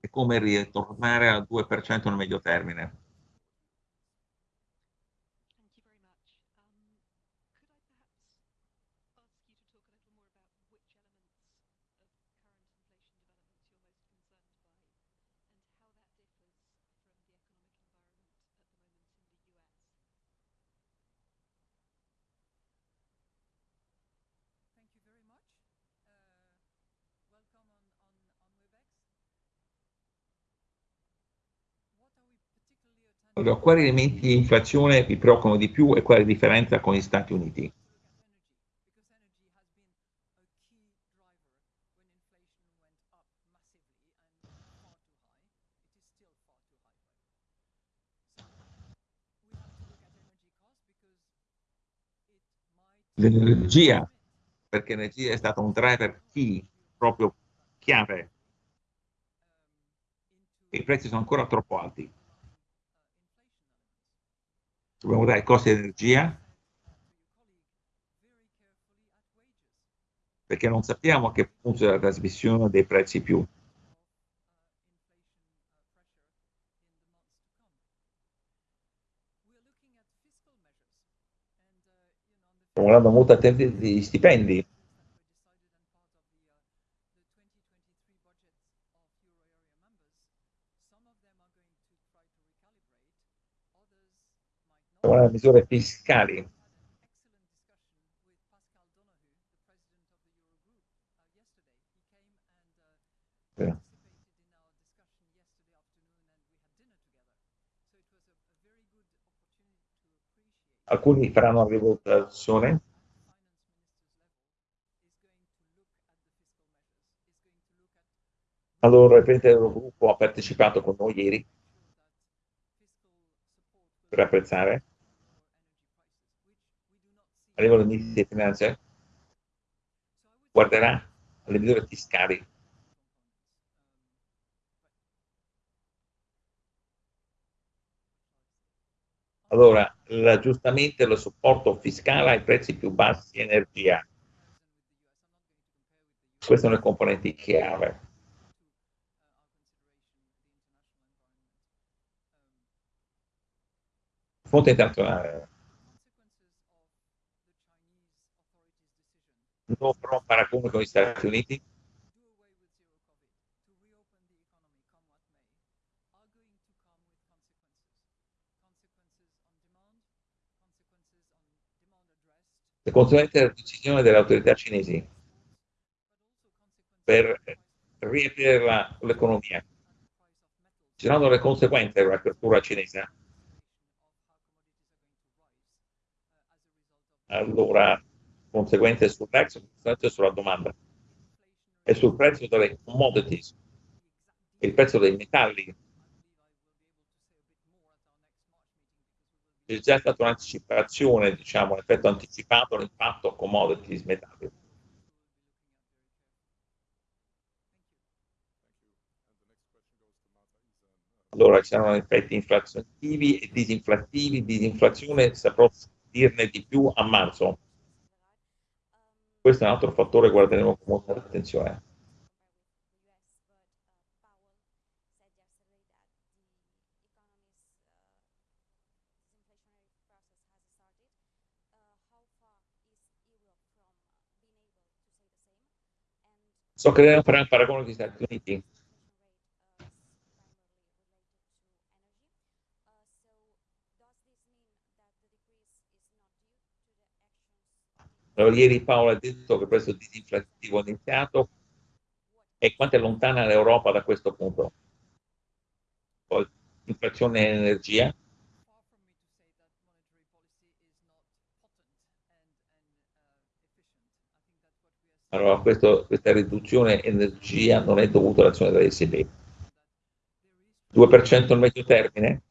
e come ritornare al 2% nel medio termine. Allora, quali elementi di inflazione vi preoccupano di più e quale differenza con gli Stati Uniti? L'energia, perché l'energia è stata un driver key, proprio chiave. I prezzi sono ancora troppo alti dobbiamo dare i costi di energia perché non sappiamo a che punto della trasmissione dei prezzi più. Stiamo guardando molto attenti agli stipendi le misure fiscali. Alcuni faranno una rivoluzione. Allora, il Presidente dell'Eurogruppo ha partecipato con noi ieri per apprezzare a livello di finanza guarderà alle misure fiscali. Allora, l'aggiustamento e lo supporto fiscale ai prezzi più bassi di energia. Queste sono le componenti chiave. Fonte internazionale. No farò paragone con gli Stati Uniti? Le conseguenze della decisione delle autorità cinesi per riaprire l'economia. Ci saranno le conseguenze dell'apertura cinese? Allora, conseguenze sul prezzo, conseguenze sulla domanda e sul prezzo delle commodities, il prezzo dei metalli. C'è già stata un'anticipazione, diciamo, un effetto anticipato l'impatto commodities metalli. Allora ci saranno effetti inflazionativi e disinflattivi, disinflazione saprò dirne di più a marzo questo è un altro fattore che guarderemo con molta attenzione. So che dobbiamo fare un paragone con gli Stati Uniti. Ieri Paolo ha detto che prezzo disinflattivo è iniziato e quanto è lontana l'Europa da questo punto? Poi, inflazione e energia. Allora, questo, questa riduzione energia non è dovuta all'azione dell'ECB. 2% nel medio termine?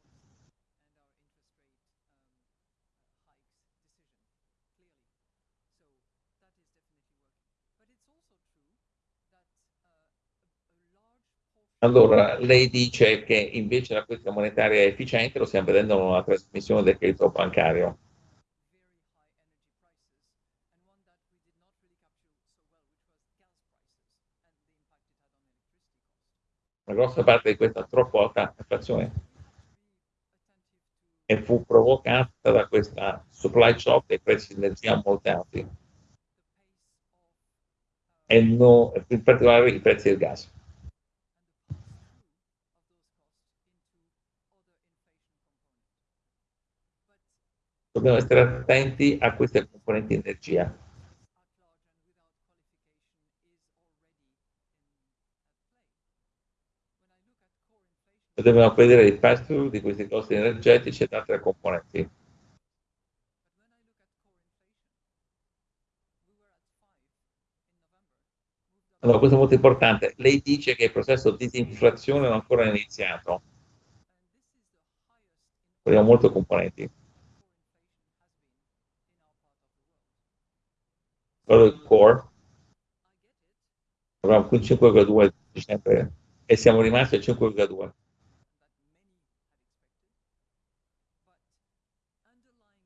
Allora, lei dice che invece la politica monetaria è efficiente, lo stiamo vedendo nella trasmissione del credito bancario. La grossa parte di questa troppo alta inflazione e fu provocata da questa supply shock dei prezzi di energia molto alti e no, in particolare i prezzi del gas. Dobbiamo stare attenti a queste componenti energia. dobbiamo vedere il pass-through di questi costi energetici ed altre componenti. Allora, questo è molto importante. Lei dice che il processo di disinflazione non è ancora iniziato. Abbiamo molte componenti. Quello del core, abbiamo qui 5,2 dicembre e siamo rimasti a 5,2.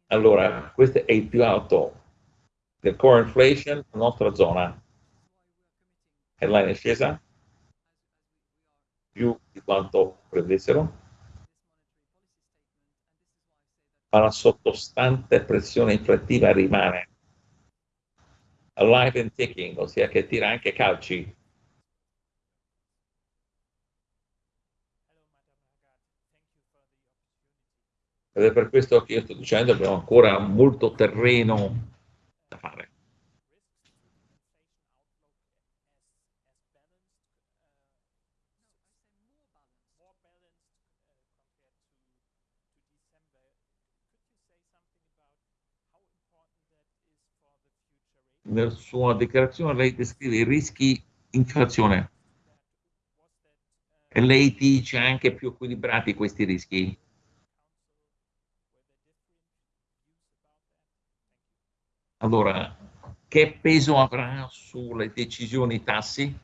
Allora, questo è il più alto del core inflation nella nostra zona. Headline è scesa più di quanto prendessero, ma la sottostante pressione inflattiva rimane alive and ticking, ossia che tira anche calci Ed è per questo che io sto dicendo che abbiamo ancora molto terreno da fare. Nella sua dichiarazione lei descrive i rischi inflazione e lei dice anche più equilibrati questi rischi. Allora, che peso avrà sulle decisioni tassi?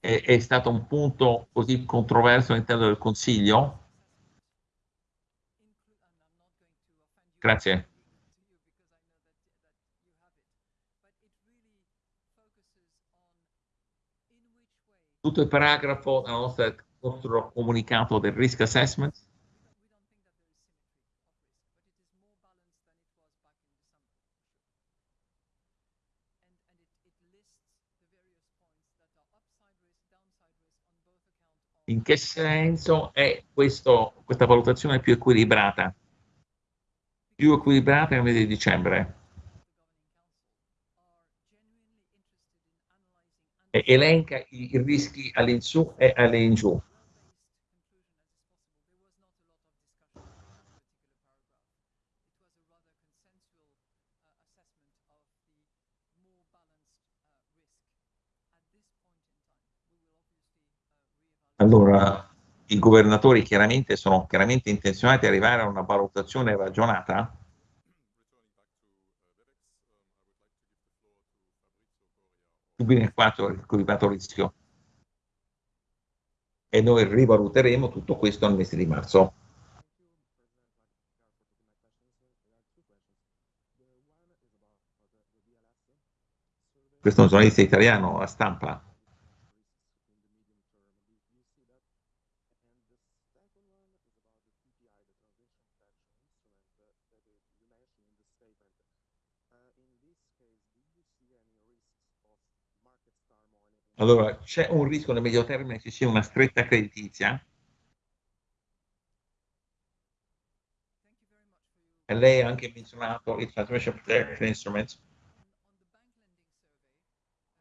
È, è stato un punto così controverso all'interno del Consiglio? Grazie. Tutto il paragrafo del nostro, nostro comunicato del risk assessment In che senso è questo, questa valutazione più equilibrata? Più equilibrata nel mese di dicembre. Elenca i rischi all'insù e all'ingiù. Allora, i governatori chiaramente sono chiaramente intenzionati ad arrivare a una valutazione ragionata? Subito nel quadro del equilibrato rischio. E noi rivaluteremo tutto questo nel mese di marzo. Questo è un giornalista italiano, la stampa. Allora, c'è un rischio nel medio termine che ci sia una stretta creditizia? E lei ha anche menzionato il Transmission Protection Instruments,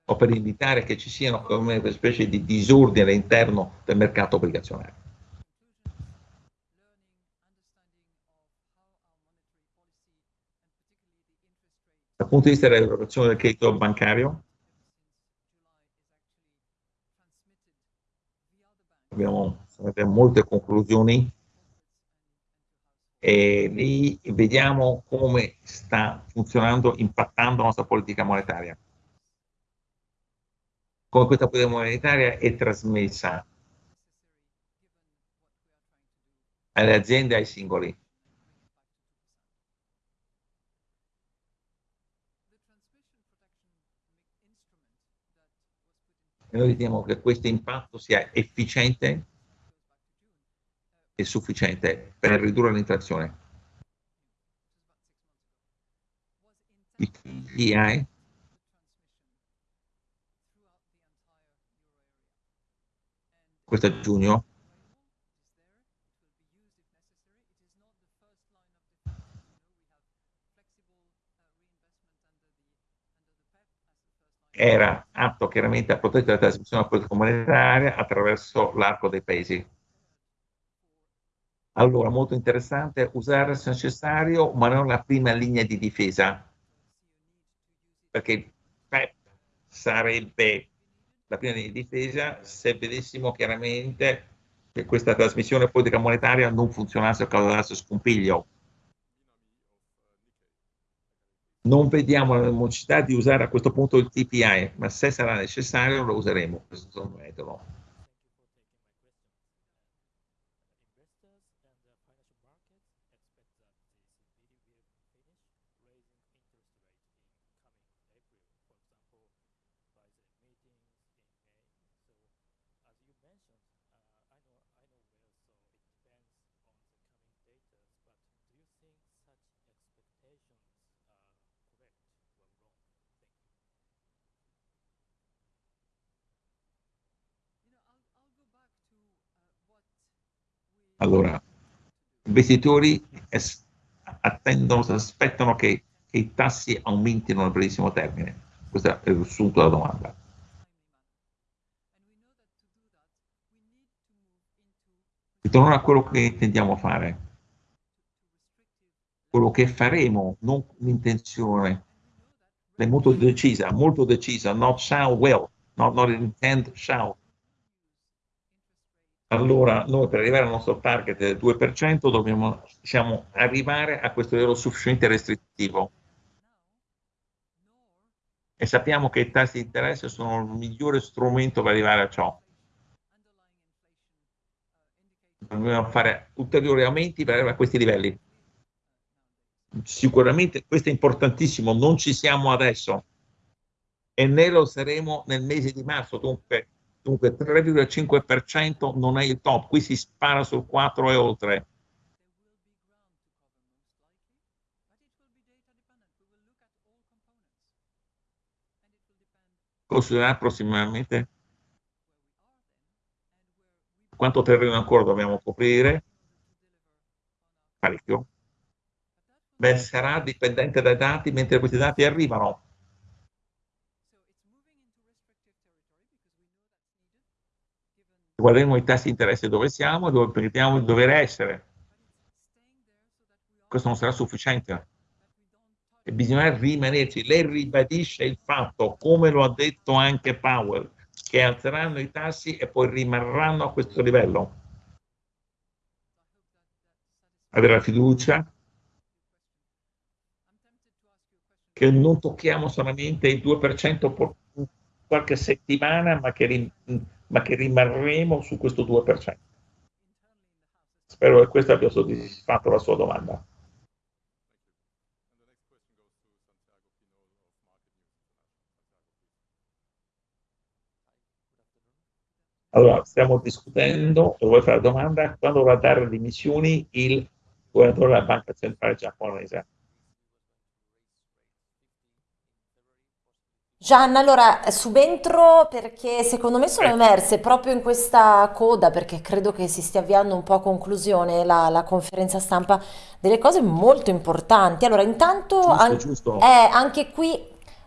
o per invitare che ci siano come una specie di disordine all'interno del mercato obbligazionario. Dal punto di vista dell'erogazione del credito bancario, abbiamo, abbiamo molte conclusioni e lì vediamo come sta funzionando, impattando la nostra politica monetaria. Come questa politica monetaria è trasmessa alle aziende e ai singoli. E noi riteniamo che questo impatto sia efficiente e sufficiente per ridurre l'inflazione. I TGI questo è giugno era atto chiaramente a proteggere la trasmissione della politica monetaria attraverso l'arco dei paesi. Allora, molto interessante, usare se necessario, ma non la prima linea di difesa, perché PEP sarebbe la prima linea di difesa se vedessimo chiaramente che questa trasmissione politica monetaria non funzionasse a causa del scompiglio non vediamo la necessità di usare a questo punto il TPI, ma se sarà necessario lo useremo, questo metodo. Allora, i investitori attendono, aspettano che, che, i tassi aumentino nel brevissimo termine. Questo è il risultato della domanda. Ritorno a quello che intendiamo fare. Quello che faremo, non l'intenzione, è molto decisa, molto decisa, not shall will, not, not intend shall allora noi per arrivare al nostro target del 2% dobbiamo diciamo, arrivare a questo livello sufficientemente restrittivo. E sappiamo che i tassi di interesse sono il migliore strumento per arrivare a ciò. Dobbiamo fare ulteriori aumenti per arrivare a questi livelli. Sicuramente questo è importantissimo, non ci siamo adesso e ne lo saremo nel mese di marzo, dunque Dunque 3,5% non è il top, qui si spara sul 4 e oltre. Considerare prossimamente quanto terreno ancora dobbiamo coprire, parecchio. Beh, sarà dipendente dai dati mentre questi dati arrivano. Guarderemo i tassi di interesse dove siamo, dove crediamo di dover essere. Questo non sarà sufficiente. E bisogna rimanerci. Lei ribadisce il fatto, come lo ha detto anche Powell, che alzeranno i tassi e poi rimarranno a questo livello. Avere la fiducia che non tocchiamo solamente il 2% per qualche settimana, ma che ma che rimarremo su questo 2%. Spero che questo abbia soddisfatto la sua domanda. Allora, stiamo discutendo, vuoi fare la domanda, quando dovrà dare le dimissioni il governatore della Banca Centrale Giapponese? Gianna, allora subentro perché secondo me sono Eh, emerse proprio in questa coda, perché credo che si stia avviando un po' a conclusione la, la conferenza stampa, delle cose molto importanti. Allora, intanto giusto, an- giusto. eh, anche qui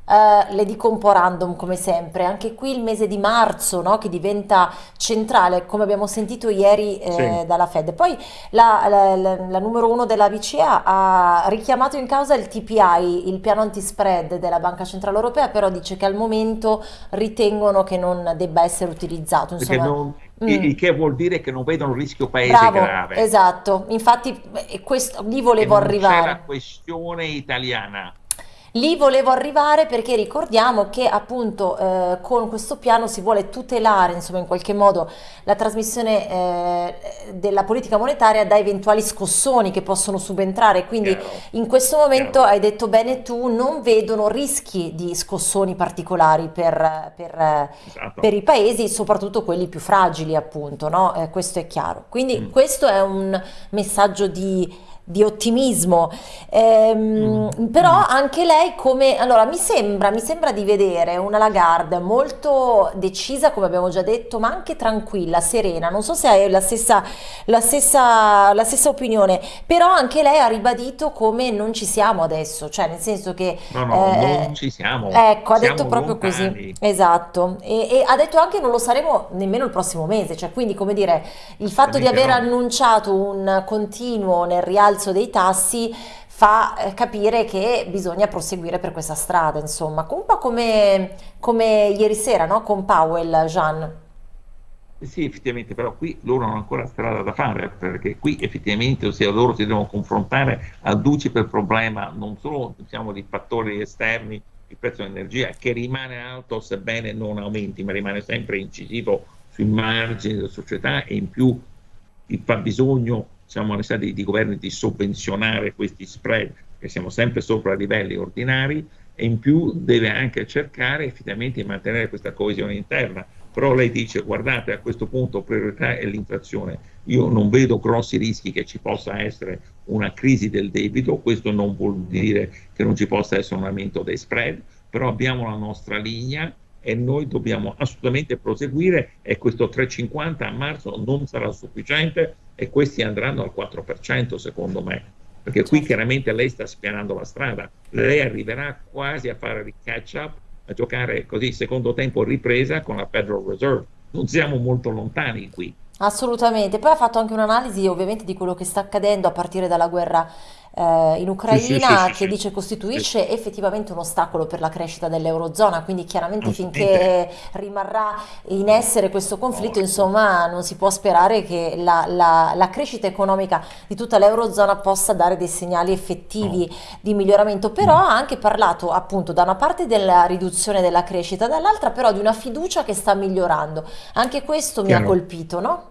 eh, le dico un po' random come sempre, anche qui il mese di marzo, no, che diventa centrale, come abbiamo sentito ieri Sì, eh, dalla Fed. Poi la, la- la- la numero uno della BCE ha richiamato in causa il TPI, il piano antispread della Banca Centrale Europea, però dice che al momento ritengono che non debba essere utilizzato. Insomma, non, mm, il che vuol dire che non vedono un rischio paese bravo, grave esatto. Infatti, eh, questo, lì volevo non c'è la arrivare. questione italiana. Lì volevo arrivare perché ricordiamo che appunto eh, con questo piano si vuole tutelare insomma in qualche modo la trasmissione eh, della politica monetaria da eventuali scossoni che possono subentrare, quindi Chiaro, in questo momento chiaro. hai detto bene tu, non vedono rischi di scossoni particolari per, per, Esatto. per i paesi, soprattutto quelli più fragili appunto, no? Eh, questo è chiaro. Quindi Mm, questo è un messaggio di di ottimismo mm, Ehm, però mm. anche lei come... Allora, mi sembra, mi sembra di vedere una Lagarde molto decisa, come abbiamo già detto, ma anche tranquilla, serena. Non so se hai la stessa, la stessa, la stessa opinione, però anche lei ha ribadito come non ci siamo adesso, cioè nel senso che... No, no, non eh, ci siamo, ecco, ha detto siamo proprio così, lontani. esatto. E, e ha detto anche non lo saremo nemmeno il prossimo mese, cioè quindi come dire, il fatto di aver no. annunciato un continuo nel rialzo dei tassi fa eh, capire che bisogna proseguire per questa strada, insomma, un po' come, come ieri sera, no? Con Powell, Jean. Sì, effettivamente, però qui loro hanno ancora strada da fare, perché qui effettivamente, ossia loro si devono confrontare al duce per problema non solo diciamo, di fattori esterni, il prezzo dell'energia, che rimane alto sebbene non aumenti, ma rimane sempre incisivo sui margini della società e in più il fabbisogno, necessità di, di governi di sovvenzionare questi spread, che siamo sempre sopra livelli ordinari, e in più deve anche cercare effettivamente di mantenere questa coesione interna. Però lei dice, guardate, a questo punto priorità è l'inflazione. Io non vedo grossi rischi che ci possa essere una crisi del debito, questo non vuol dire che non ci possa essere un aumento dei spread, però abbiamo la nostra linea e noi dobbiamo assolutamente proseguire e questo 3,50 a marzo non sarà sufficiente e questi andranno al 4% secondo me, perché qui Certo. chiaramente lei sta spianando la strada, lei arriverà quasi a fare il catch up, a giocare così secondo tempo ripresa con la Federal Reserve, non siamo molto lontani qui. Assolutamente. Poi ha fatto anche un'analisi ovviamente di quello che sta accadendo a partire dalla guerra eh, in Sì, sì, sì, Ucraina, che dice costituisce effettivamente un ostacolo per la crescita dell'Eurozona, quindi chiaramente finché rimarrà in essere questo conflitto, insomma, non si può sperare che la, la- la crescita economica di tutta l'Eurozona possa dare dei segnali effettivi di miglioramento. Però ha anche parlato appunto da una parte della riduzione della crescita, dall'altra però di una fiducia che sta migliorando. Anche questo mi ha Chiaro. colpito, no?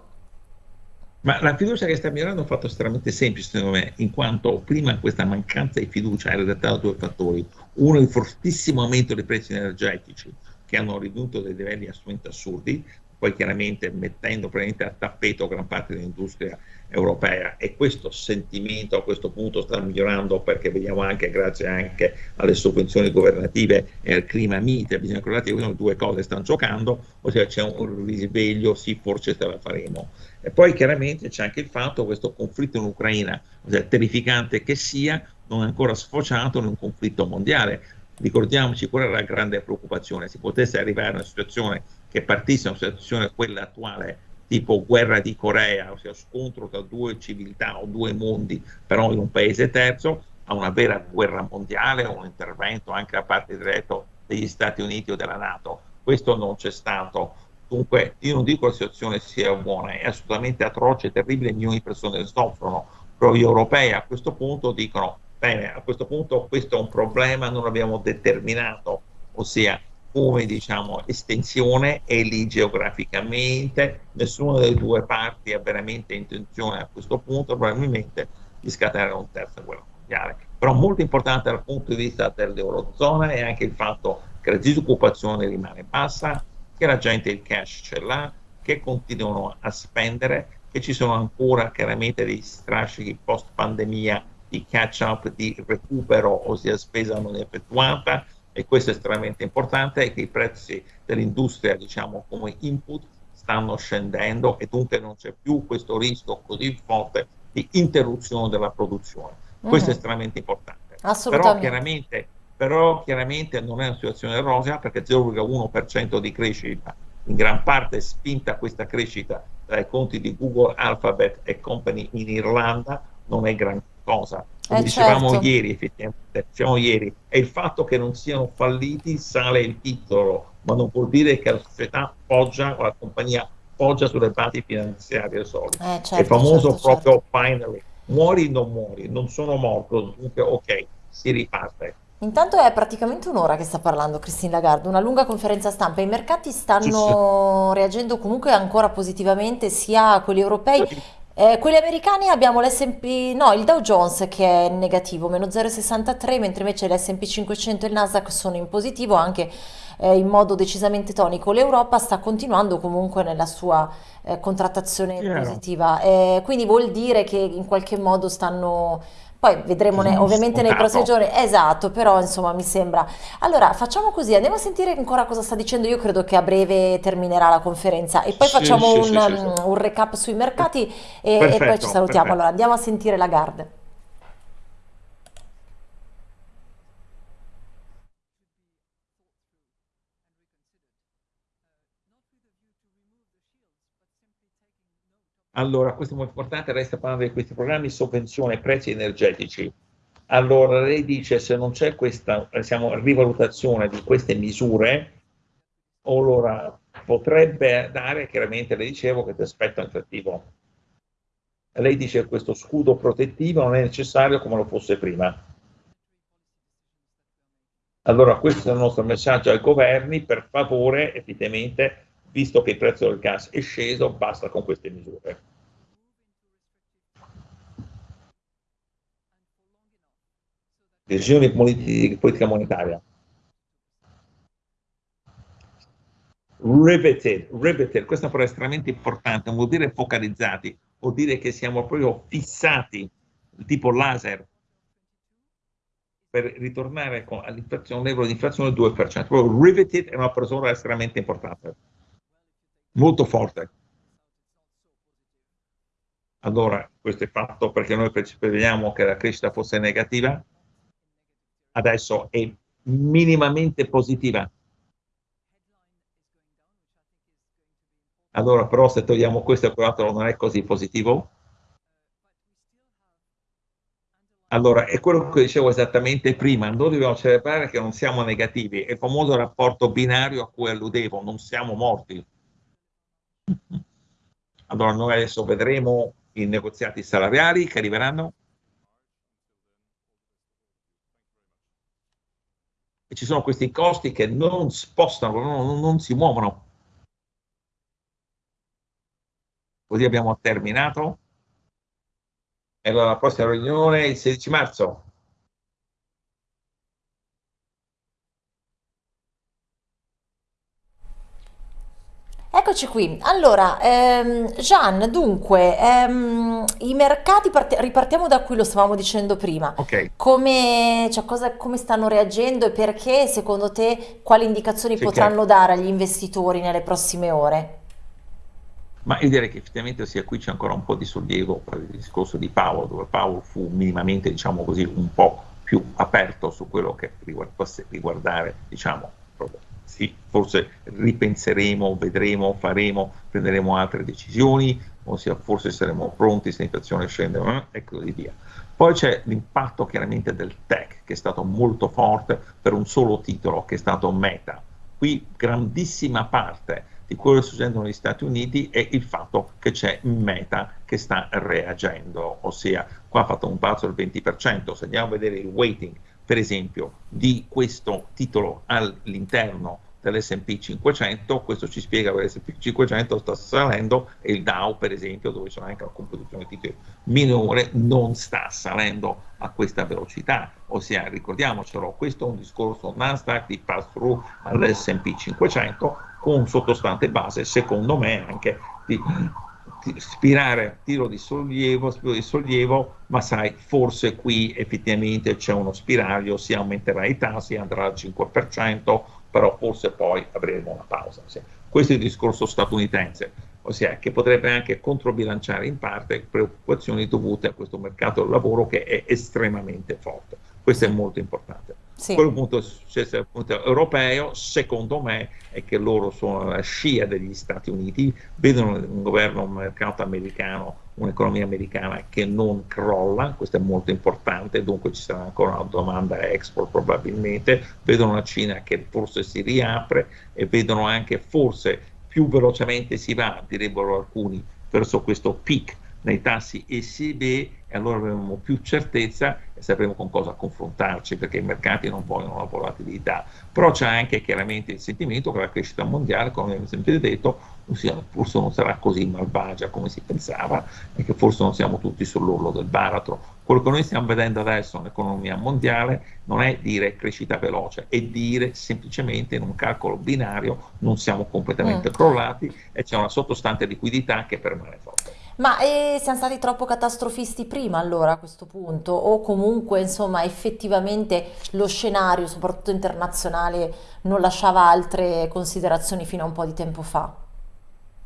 Ma la fiducia che sta mirando è un fatto estremamente semplice, secondo me, in quanto prima questa mancanza di fiducia era dettata da due fattori. Uno, il fortissimo aumento dei prezzi energetici, che hanno raggiunto dei livelli assolutamente assurdi, poi chiaramente mettendo praticamente a tappeto gran parte dell'industria europea e questo sentimento a questo punto sta migliorando perché vediamo anche grazie anche alle sovvenzioni governative e al clima mite, bisogna ricordare che due cose stanno giocando, ossia c'è un risveglio, sì forse ce la faremo. E poi chiaramente c'è anche il fatto che questo conflitto in Ucraina, ossia terrificante che sia, non è ancora sfociato in un conflitto mondiale. Ricordiamoci qual era la grande preoccupazione, si potesse arrivare a una situazione che partisse da una situazione quella attuale, tipo guerra di Corea, ossia scontro tra due civiltà o due mondi, però in un paese terzo, a una vera guerra mondiale, un intervento anche da parte diretto degli Stati Uniti o della Nato. Questo non c'è stato. Dunque, io non dico che la situazione sia buona, è assolutamente atroce, terribile, milioni di persone soffrono, però gli europei a questo punto dicono, bene, a questo punto questo è un problema, non l'abbiamo determinato, ossia come diciamo estensione e lì geograficamente nessuna delle due parti ha veramente intenzione a questo punto probabilmente di scatenare un terza guerra mondiale. Però molto importante dal punto di vista dell'Eurozona è anche il fatto che la disoccupazione rimane bassa, che la gente il cash ce l'ha, che continuano a spendere, che ci sono ancora chiaramente dei strascichi post pandemia di catch up, di recupero, ossia spesa non effettuata, e questo è estremamente importante, è che i prezzi dell'industria, diciamo come input, stanno scendendo e dunque non c'è più questo rischio così forte di interruzione della produzione. Questo è Mhm, estremamente importante. Però chiaramente, però chiaramente non è una situazione rosea perché 0,1% di crescita, in gran parte spinta questa crescita dai conti di Google, Alphabet e Company in Irlanda, non è gran cosa. Come Eh dicevamo certo. ieri, effettivamente, dicevamo ieri, è il fatto che non siano falliti sale il titolo, ma non vuol dire che la società poggia o la compagnia poggia sulle basi finanziarie solide. Eh È il certo, famoso certo, certo. proprio finally, muori o non muori, non sono morto, dunque ok, si riparte. Intanto è praticamente un'ora che sta parlando Christine Lagarde, una lunga conferenza stampa. I mercati stanno reagendo comunque ancora positivamente, sia quelli europei, eh, quelli americani abbiamo l'S&P, no, il Dow Jones che è negativo, meno 0,63, mentre invece l'S&P 500 e il Nasdaq sono in positivo anche eh, in modo decisamente tonico. L'Europa sta continuando comunque nella sua eh, contrattazione Chiaro. positiva, eh, quindi vuol dire che in qualche modo stanno poi vedremo ne- ovviamente nei prossimi giorni, esatto, però insomma mi sembra. Allora facciamo così, andiamo a sentire ancora cosa sta dicendo. Io credo che a breve terminerà la conferenza e poi Sì, facciamo sì, un, sì, um, un recap sui mercati e, e poi ci Perfetto, salutiamo. Allora perfetto. andiamo a sentire Lagarde. Allora, questo è molto importante, lei sta parlando di questi programmi sovvenzione prezzi energetici. Allora, lei dice se non c'è questa, diciamo, rivalutazione di queste misure, allora potrebbe dare, chiaramente le dicevo, che ti aspetta inflattivo. Lei dice che questo scudo protettivo non è necessario come lo fosse prima. Allora, questo è il nostro messaggio ai governi, per favore, effettivamente, visto che il prezzo del gas è sceso, basta con queste misure. Decisioni di politi- politica monetaria. Riveted, riveted, questa parola è estremamente importante, non vuol dire focalizzati, vuol dire che siamo proprio fissati, tipo laser, per ritornare all'inflazione, livello di inflazione del 2%. Proprio riveted è una parola estremamente importante, molto forte. Allora, questo è fatto perché noi prevediamo che la crescita fosse negativa, adesso è minimamente positiva. Allora, però, se togliamo questo e quell'altro non è così positivo. Allora, è quello che dicevo esattamente prima, noi dobbiamo celebrare che non siamo negativi, è il famoso rapporto binario a cui alludevo, non siamo morti. Allora, noi adesso vedremo i negoziati salariali che arriveranno. E ci sono questi costi che non spostano, non, non si muovono. Così abbiamo terminato. E allora la prossima riunione è il 16 marzo. Eccoci qui. Allora, ehm, Gian, dunque, ehm, i mercati, ripartiamo da qui, lo stavamo dicendo prima. Ok, Come, cioè, cosa- come stanno reagendo e perché, secondo te, quali indicazioni sì, chiaro. potranno dare agli investitori nelle prossime ore? Ma io direi che effettivamente sia qui c'è ancora un po' di sollievo per il discorso di Paolo, dove Paolo fu minimamente, diciamo così, un po' più aperto su quello che riguardasse riguardare, diciamo, proprio, sì, forse ripenseremo, vedremo, faremo, prenderemo altre decisioni, ossia forse saremo pronti se l'inflazione scende e così via. Poi c'è l'impatto chiaramente del tech, che è stato molto forte per un solo titolo, che è stato Meta. Qui grandissima parte di quello che sta succedendo negli Stati Uniti è il fatto che c'è Meta che sta reagendo, ossia qua ha fatto un balzo del 20%, se andiamo a vedere il weighting per esempio di questo titolo all'interno dell'S&P 500, questo ci spiega che l'S&P 500 sta salendo e il Dow per esempio, dove c'è anche una composizione di titoli minore, non sta salendo a questa velocità, ossia ricordiamocelo, questo è un discorso Nasdaq di pass through all'S&P 500 con sottostante base, secondo me anche di, di ispirare tiro di sollievo, spiro di sollievo, ma sai, forse qui effettivamente c'è uno spiraglio, si aumenterà i tassi, andrà al 5%, però forse poi avremo una pausa. Sì. Questo è il discorso statunitense, ossia che potrebbe anche controbilanciare in parte preoccupazioni dovute a questo mercato del lavoro che è estremamente forte. Questo è molto importante. Sì. Quello appunto è successo al punto europeo, secondo me, è che loro sono la scia degli Stati Uniti, vedono un governo, un mercato americano, un'economia americana che non crolla, questo è molto importante, dunque ci sarà ancora una domanda export probabilmente, vedono una Cina che forse si riapre e vedono anche forse più velocemente si va, direbbero alcuni, verso questo peak nei tassi ECB e allora avremo più certezza e sapremo con cosa confrontarci perché i mercati non vogliono la volatilità. Però c'è anche chiaramente il sentimento che la crescita mondiale, come abbiamo sempre detto, forse non sarà così malvagia come si pensava e che forse non siamo tutti sull'orlo del baratro. Quello che noi stiamo vedendo adesso nell'economia mondiale non è dire crescita veloce, è dire semplicemente in un calcolo binario non siamo completamente mm. crollati e c'è una sottostante liquidità che permane forte. Ma eh, siamo stati troppo catastrofisti prima allora a questo punto o comunque insomma effettivamente lo scenario soprattutto internazionale non lasciava altre considerazioni fino a un po' di tempo fa?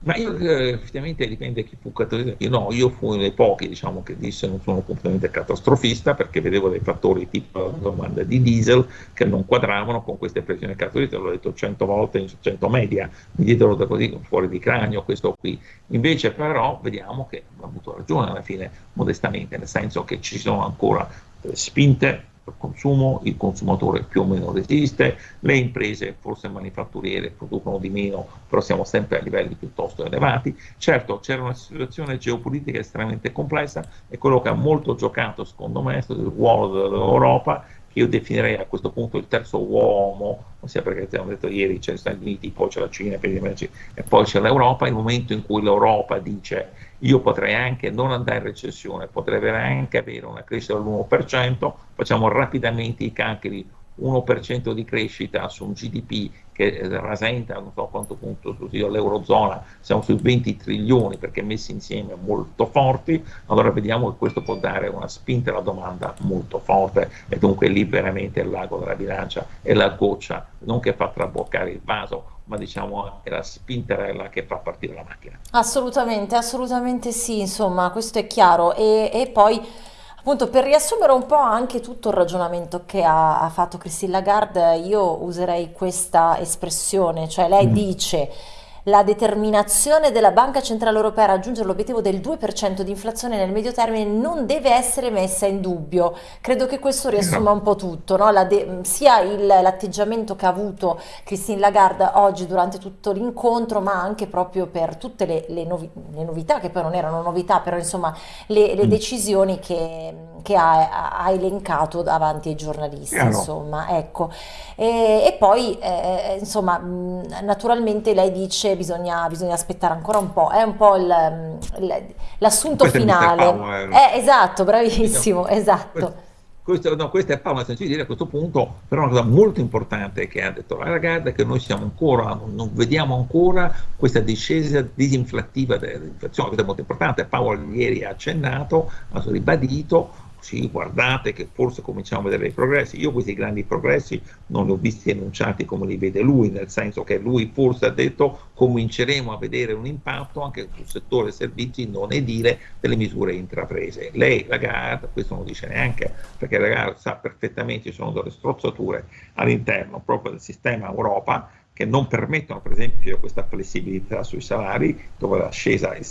Ma io eh, effettivamente dipende chi fu catastrofico. Io no, io fui uno dei pochi diciamo, che disse non sono completamente catastrofista perché vedevo dei fattori tipo la domanda di diesel che non quadravano con queste pressioni catastrofiche, l'ho detto cento volte in cento media, mi diedero da così fuori di cranio questo qui. Invece però vediamo che ha avuto ragione alla fine, modestamente, nel senso che ci sono ancora spinte consumo, il consumatore più o meno resiste, le imprese forse manifatturiere producono di meno, però siamo sempre a livelli piuttosto elevati. Certo c'era una situazione geopolitica estremamente complessa e quello che ha molto giocato secondo me è stato il ruolo dell'Europa che io definirei a questo punto il terzo uomo, ossia perché abbiamo detto ieri c'è gli Stati Uniti, poi c'è la Cina e poi c'è l'Europa, il momento in cui l'Europa dice io potrei anche non andare in recessione, potrei anche avere una crescita dell'1%, facciamo rapidamente i calcoli 1% di crescita su un GDP che rasenta non so quanto punto l'Eurozona, siamo sui 20 trilioni perché messi insieme molto forti, allora vediamo che questo può dare una spinta alla domanda molto forte e dunque lì veramente il lago della bilancia è la goccia, non che fa traboccare il vaso, ma diciamo è la spinterella che fa partire la macchina. Assolutamente, assolutamente sì, insomma questo è chiaro e, e poi Appunto, per riassumere un po' anche tutto il ragionamento che ha, ha fatto Christine Lagarde, io userei questa espressione, cioè lei mm. dice la determinazione della Banca Centrale Europea a raggiungere l'obiettivo del 2% di inflazione nel medio termine non deve essere messa in dubbio. Credo che questo riassuma un po' tutto, no? la sia l'atteggiamento che ha avuto Christine Lagarde oggi durante tutto l'incontro, ma anche proprio per tutte le, le, novi le, novità, che poi non erano novità, però insomma le, le mm. decisioni che, che ha, ha, elencato davanti ai giornalisti. Insomma, ecco. e, e, poi, eh, insomma, naturalmente lei dice bisogna, bisogna, aspettare ancora un po', è un po' l'assunto finale. Eh, esatto, bravissimo, esatto. Questo, no, questa è Paola senza dire a questo punto, però una cosa molto importante che ha detto la ragazza è che noi siamo ancora, non vediamo ancora questa discesa disinflattiva dell'inflazione, questo è molto importante, Paolo ieri ha accennato, ha ribadito, sì, guardate che forse cominciamo a vedere dei progressi. Io questi grandi progressi non li ho visti enunciati come li vede lui, nel senso che lui forse ha detto cominceremo a vedere un impatto anche sul settore servizi non edile delle misure intraprese. Lei, Lagarde, questo non dice neanche, perché Lagarde sa perfettamente ci sono delle strozzature all'interno proprio del sistema Europa che non permettono per esempio questa flessibilità sui salari, dove l'ascesa è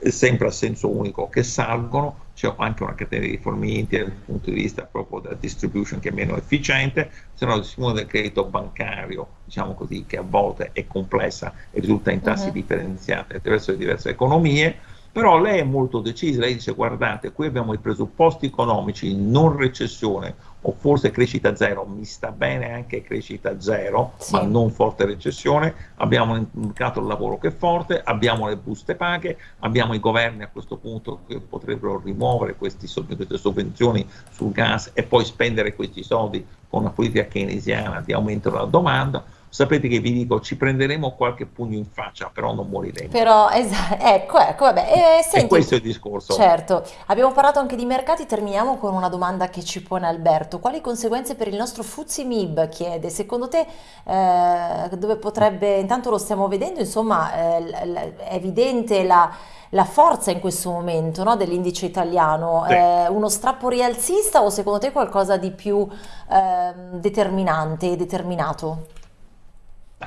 è sempre a senso unico che salgono, c'è anche una catena di fornimenti dal punto di vista proprio della distribution che è meno efficiente, se no il sistema del credito bancario, diciamo così, che a volte è complessa e risulta in tassi uh-huh. differenziati attraverso le diverse economie, però lei è molto decisa, lei dice guardate, qui abbiamo i presupposti economici, non recessione o forse crescita zero, mi sta bene anche crescita zero, sì. ma non forte recessione, abbiamo un mercato del lavoro che è forte, abbiamo le buste paghe, abbiamo i governi a questo punto che potrebbero rimuovere questi, queste sovvenzioni sul gas e poi spendere questi soldi con una politica keynesiana di aumento della domanda, sapete che vi dico, ci prenderemo qualche pugno in faccia, però non moriremo. Però, ecco, ecco, vabbè. Eh, senti, e questo è il discorso. Certo, abbiamo parlato anche di mercati, terminiamo con una domanda che ci pone Alberto. Quali conseguenze per il nostro Fuzzi Mib, chiede, secondo te eh, dove potrebbe, intanto lo stiamo vedendo, insomma, eh, è evidente la la forza in questo momento no, dell'indice italiano? Sì. È uno strappo rialzista o secondo te qualcosa di più eh, determinante e determinato?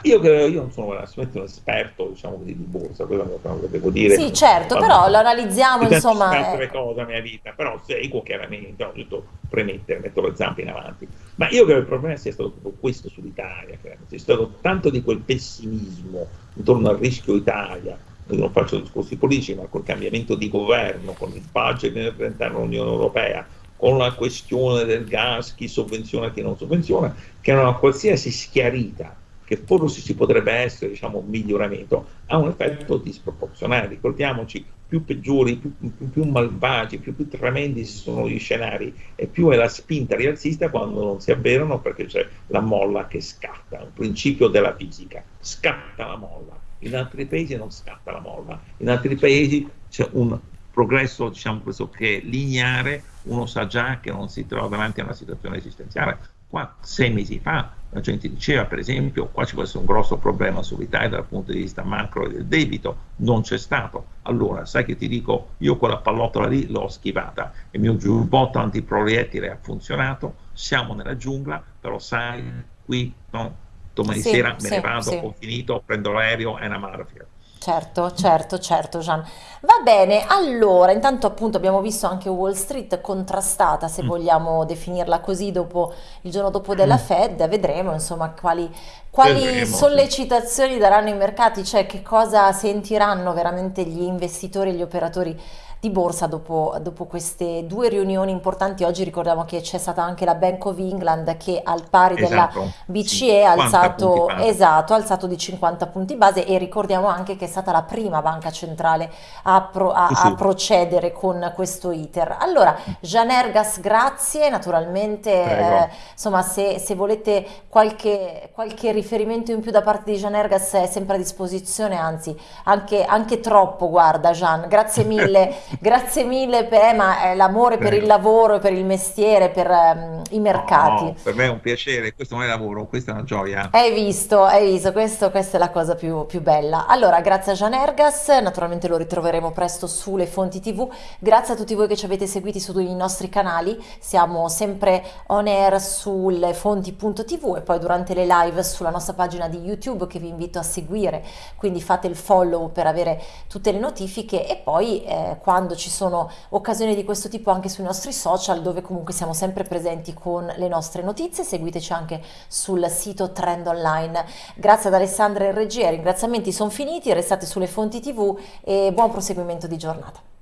Io, io, non sono assolutamente un esperto diciamo così, di borsa, quello è che devo dire. Sì, certo, però lo analizziamo insomma. altre eh. cose nella mia vita, però seguo chiaramente, ho dovuto premettere, metto le zampe in avanti. Ma io credo che il problema sia stato proprio questo sull'Italia, c'è stato tanto di quel pessimismo intorno al rischio Italia, non faccio discorsi politici, ma col cambiamento di governo, con il budget all'interno dell'Unione Europea, con la questione del gas, chi sovvenziona e chi non sovvenziona, che è una qualsiasi schiarita che forse ci potrebbe essere diciamo, un miglioramento, ha un effetto disproporzionale. Ricordiamoci, più peggiori, più, più, più malvagi, più, più, tremendi sono gli scenari e più è la spinta rialzista quando non si avverano perché c'è la molla che scatta, un principio della fisica, scatta la molla. In altri paesi non scatta la molla, in altri paesi c'è un progresso, diciamo è lineare, uno sa già che non si trova davanti a una situazione esistenziale. Qua, sei mesi fa, la gente diceva, per esempio, qua ci può essere un grosso problema sull'Italia dal punto di vista macro e del debito, non c'è stato. Allora, sai che ti dico, io quella pallottola lì l'ho schivata, il mio giubbotto antiproiettile ha funzionato, siamo nella giungla, però sai, qui no, domani sì, sera me sì, ne vado, sì. ho finito, prendo l'aereo, è una mafia. Certo, certo, certo, Gian. Va bene, allora, intanto appunto abbiamo visto anche Wall Street contrastata, se Mm. vogliamo definirla così, dopo, il giorno dopo della Mm. Fed, vedremo insomma quali, quali Vedremo, sì. sollecitazioni daranno i mercati, cioè che cosa sentiranno veramente gli investitori e gli operatori di borsa dopo, dopo queste due riunioni importanti. Oggi ricordiamo che c'è stata anche la Bank of England che al pari della Esatto, BCE ha 50 punti alzato, esatto, ha alzato di 50 punti base e ricordiamo anche che è stata la prima banca centrale a, pro- a- Sì, a sì, procedere con questo iter. Allora, Jean Ergas, grazie, naturalmente, eh, insomma, se, se volete qualche, qualche riferimento in più da parte di Jean Ergas è sempre a disposizione, anzi, anche, anche troppo, guarda Jean, grazie mille, grazie mille per, ma è l'amore per il lavoro per il mestiere, per ehm, i mercati. No, per me è un piacere, questo non è lavoro, questa è una gioia. Hai visto, hai visto, questo- questa è la cosa più, più bella. Allora, grazie a Gian Ergas, naturalmente lo ritroveremo presto sulle fonti TV. Grazie a tutti voi che ci avete seguiti sui nostri canali, siamo sempre on air sulle fonti.tv e poi durante le live sulla nostra pagina di YouTube che vi invito a seguire, quindi fate il follow per avere tutte le notifiche e poi eh, quando ci sono occasioni di questo tipo anche sui nostri social dove comunque siamo sempre presenti con le nostre notizie, seguiteci anche sul sito Trend Online. Grazie ad Alessandra e regia, ringraziamenti sono finiti, restate sulle fonti TV e buon proseguimento di giornata.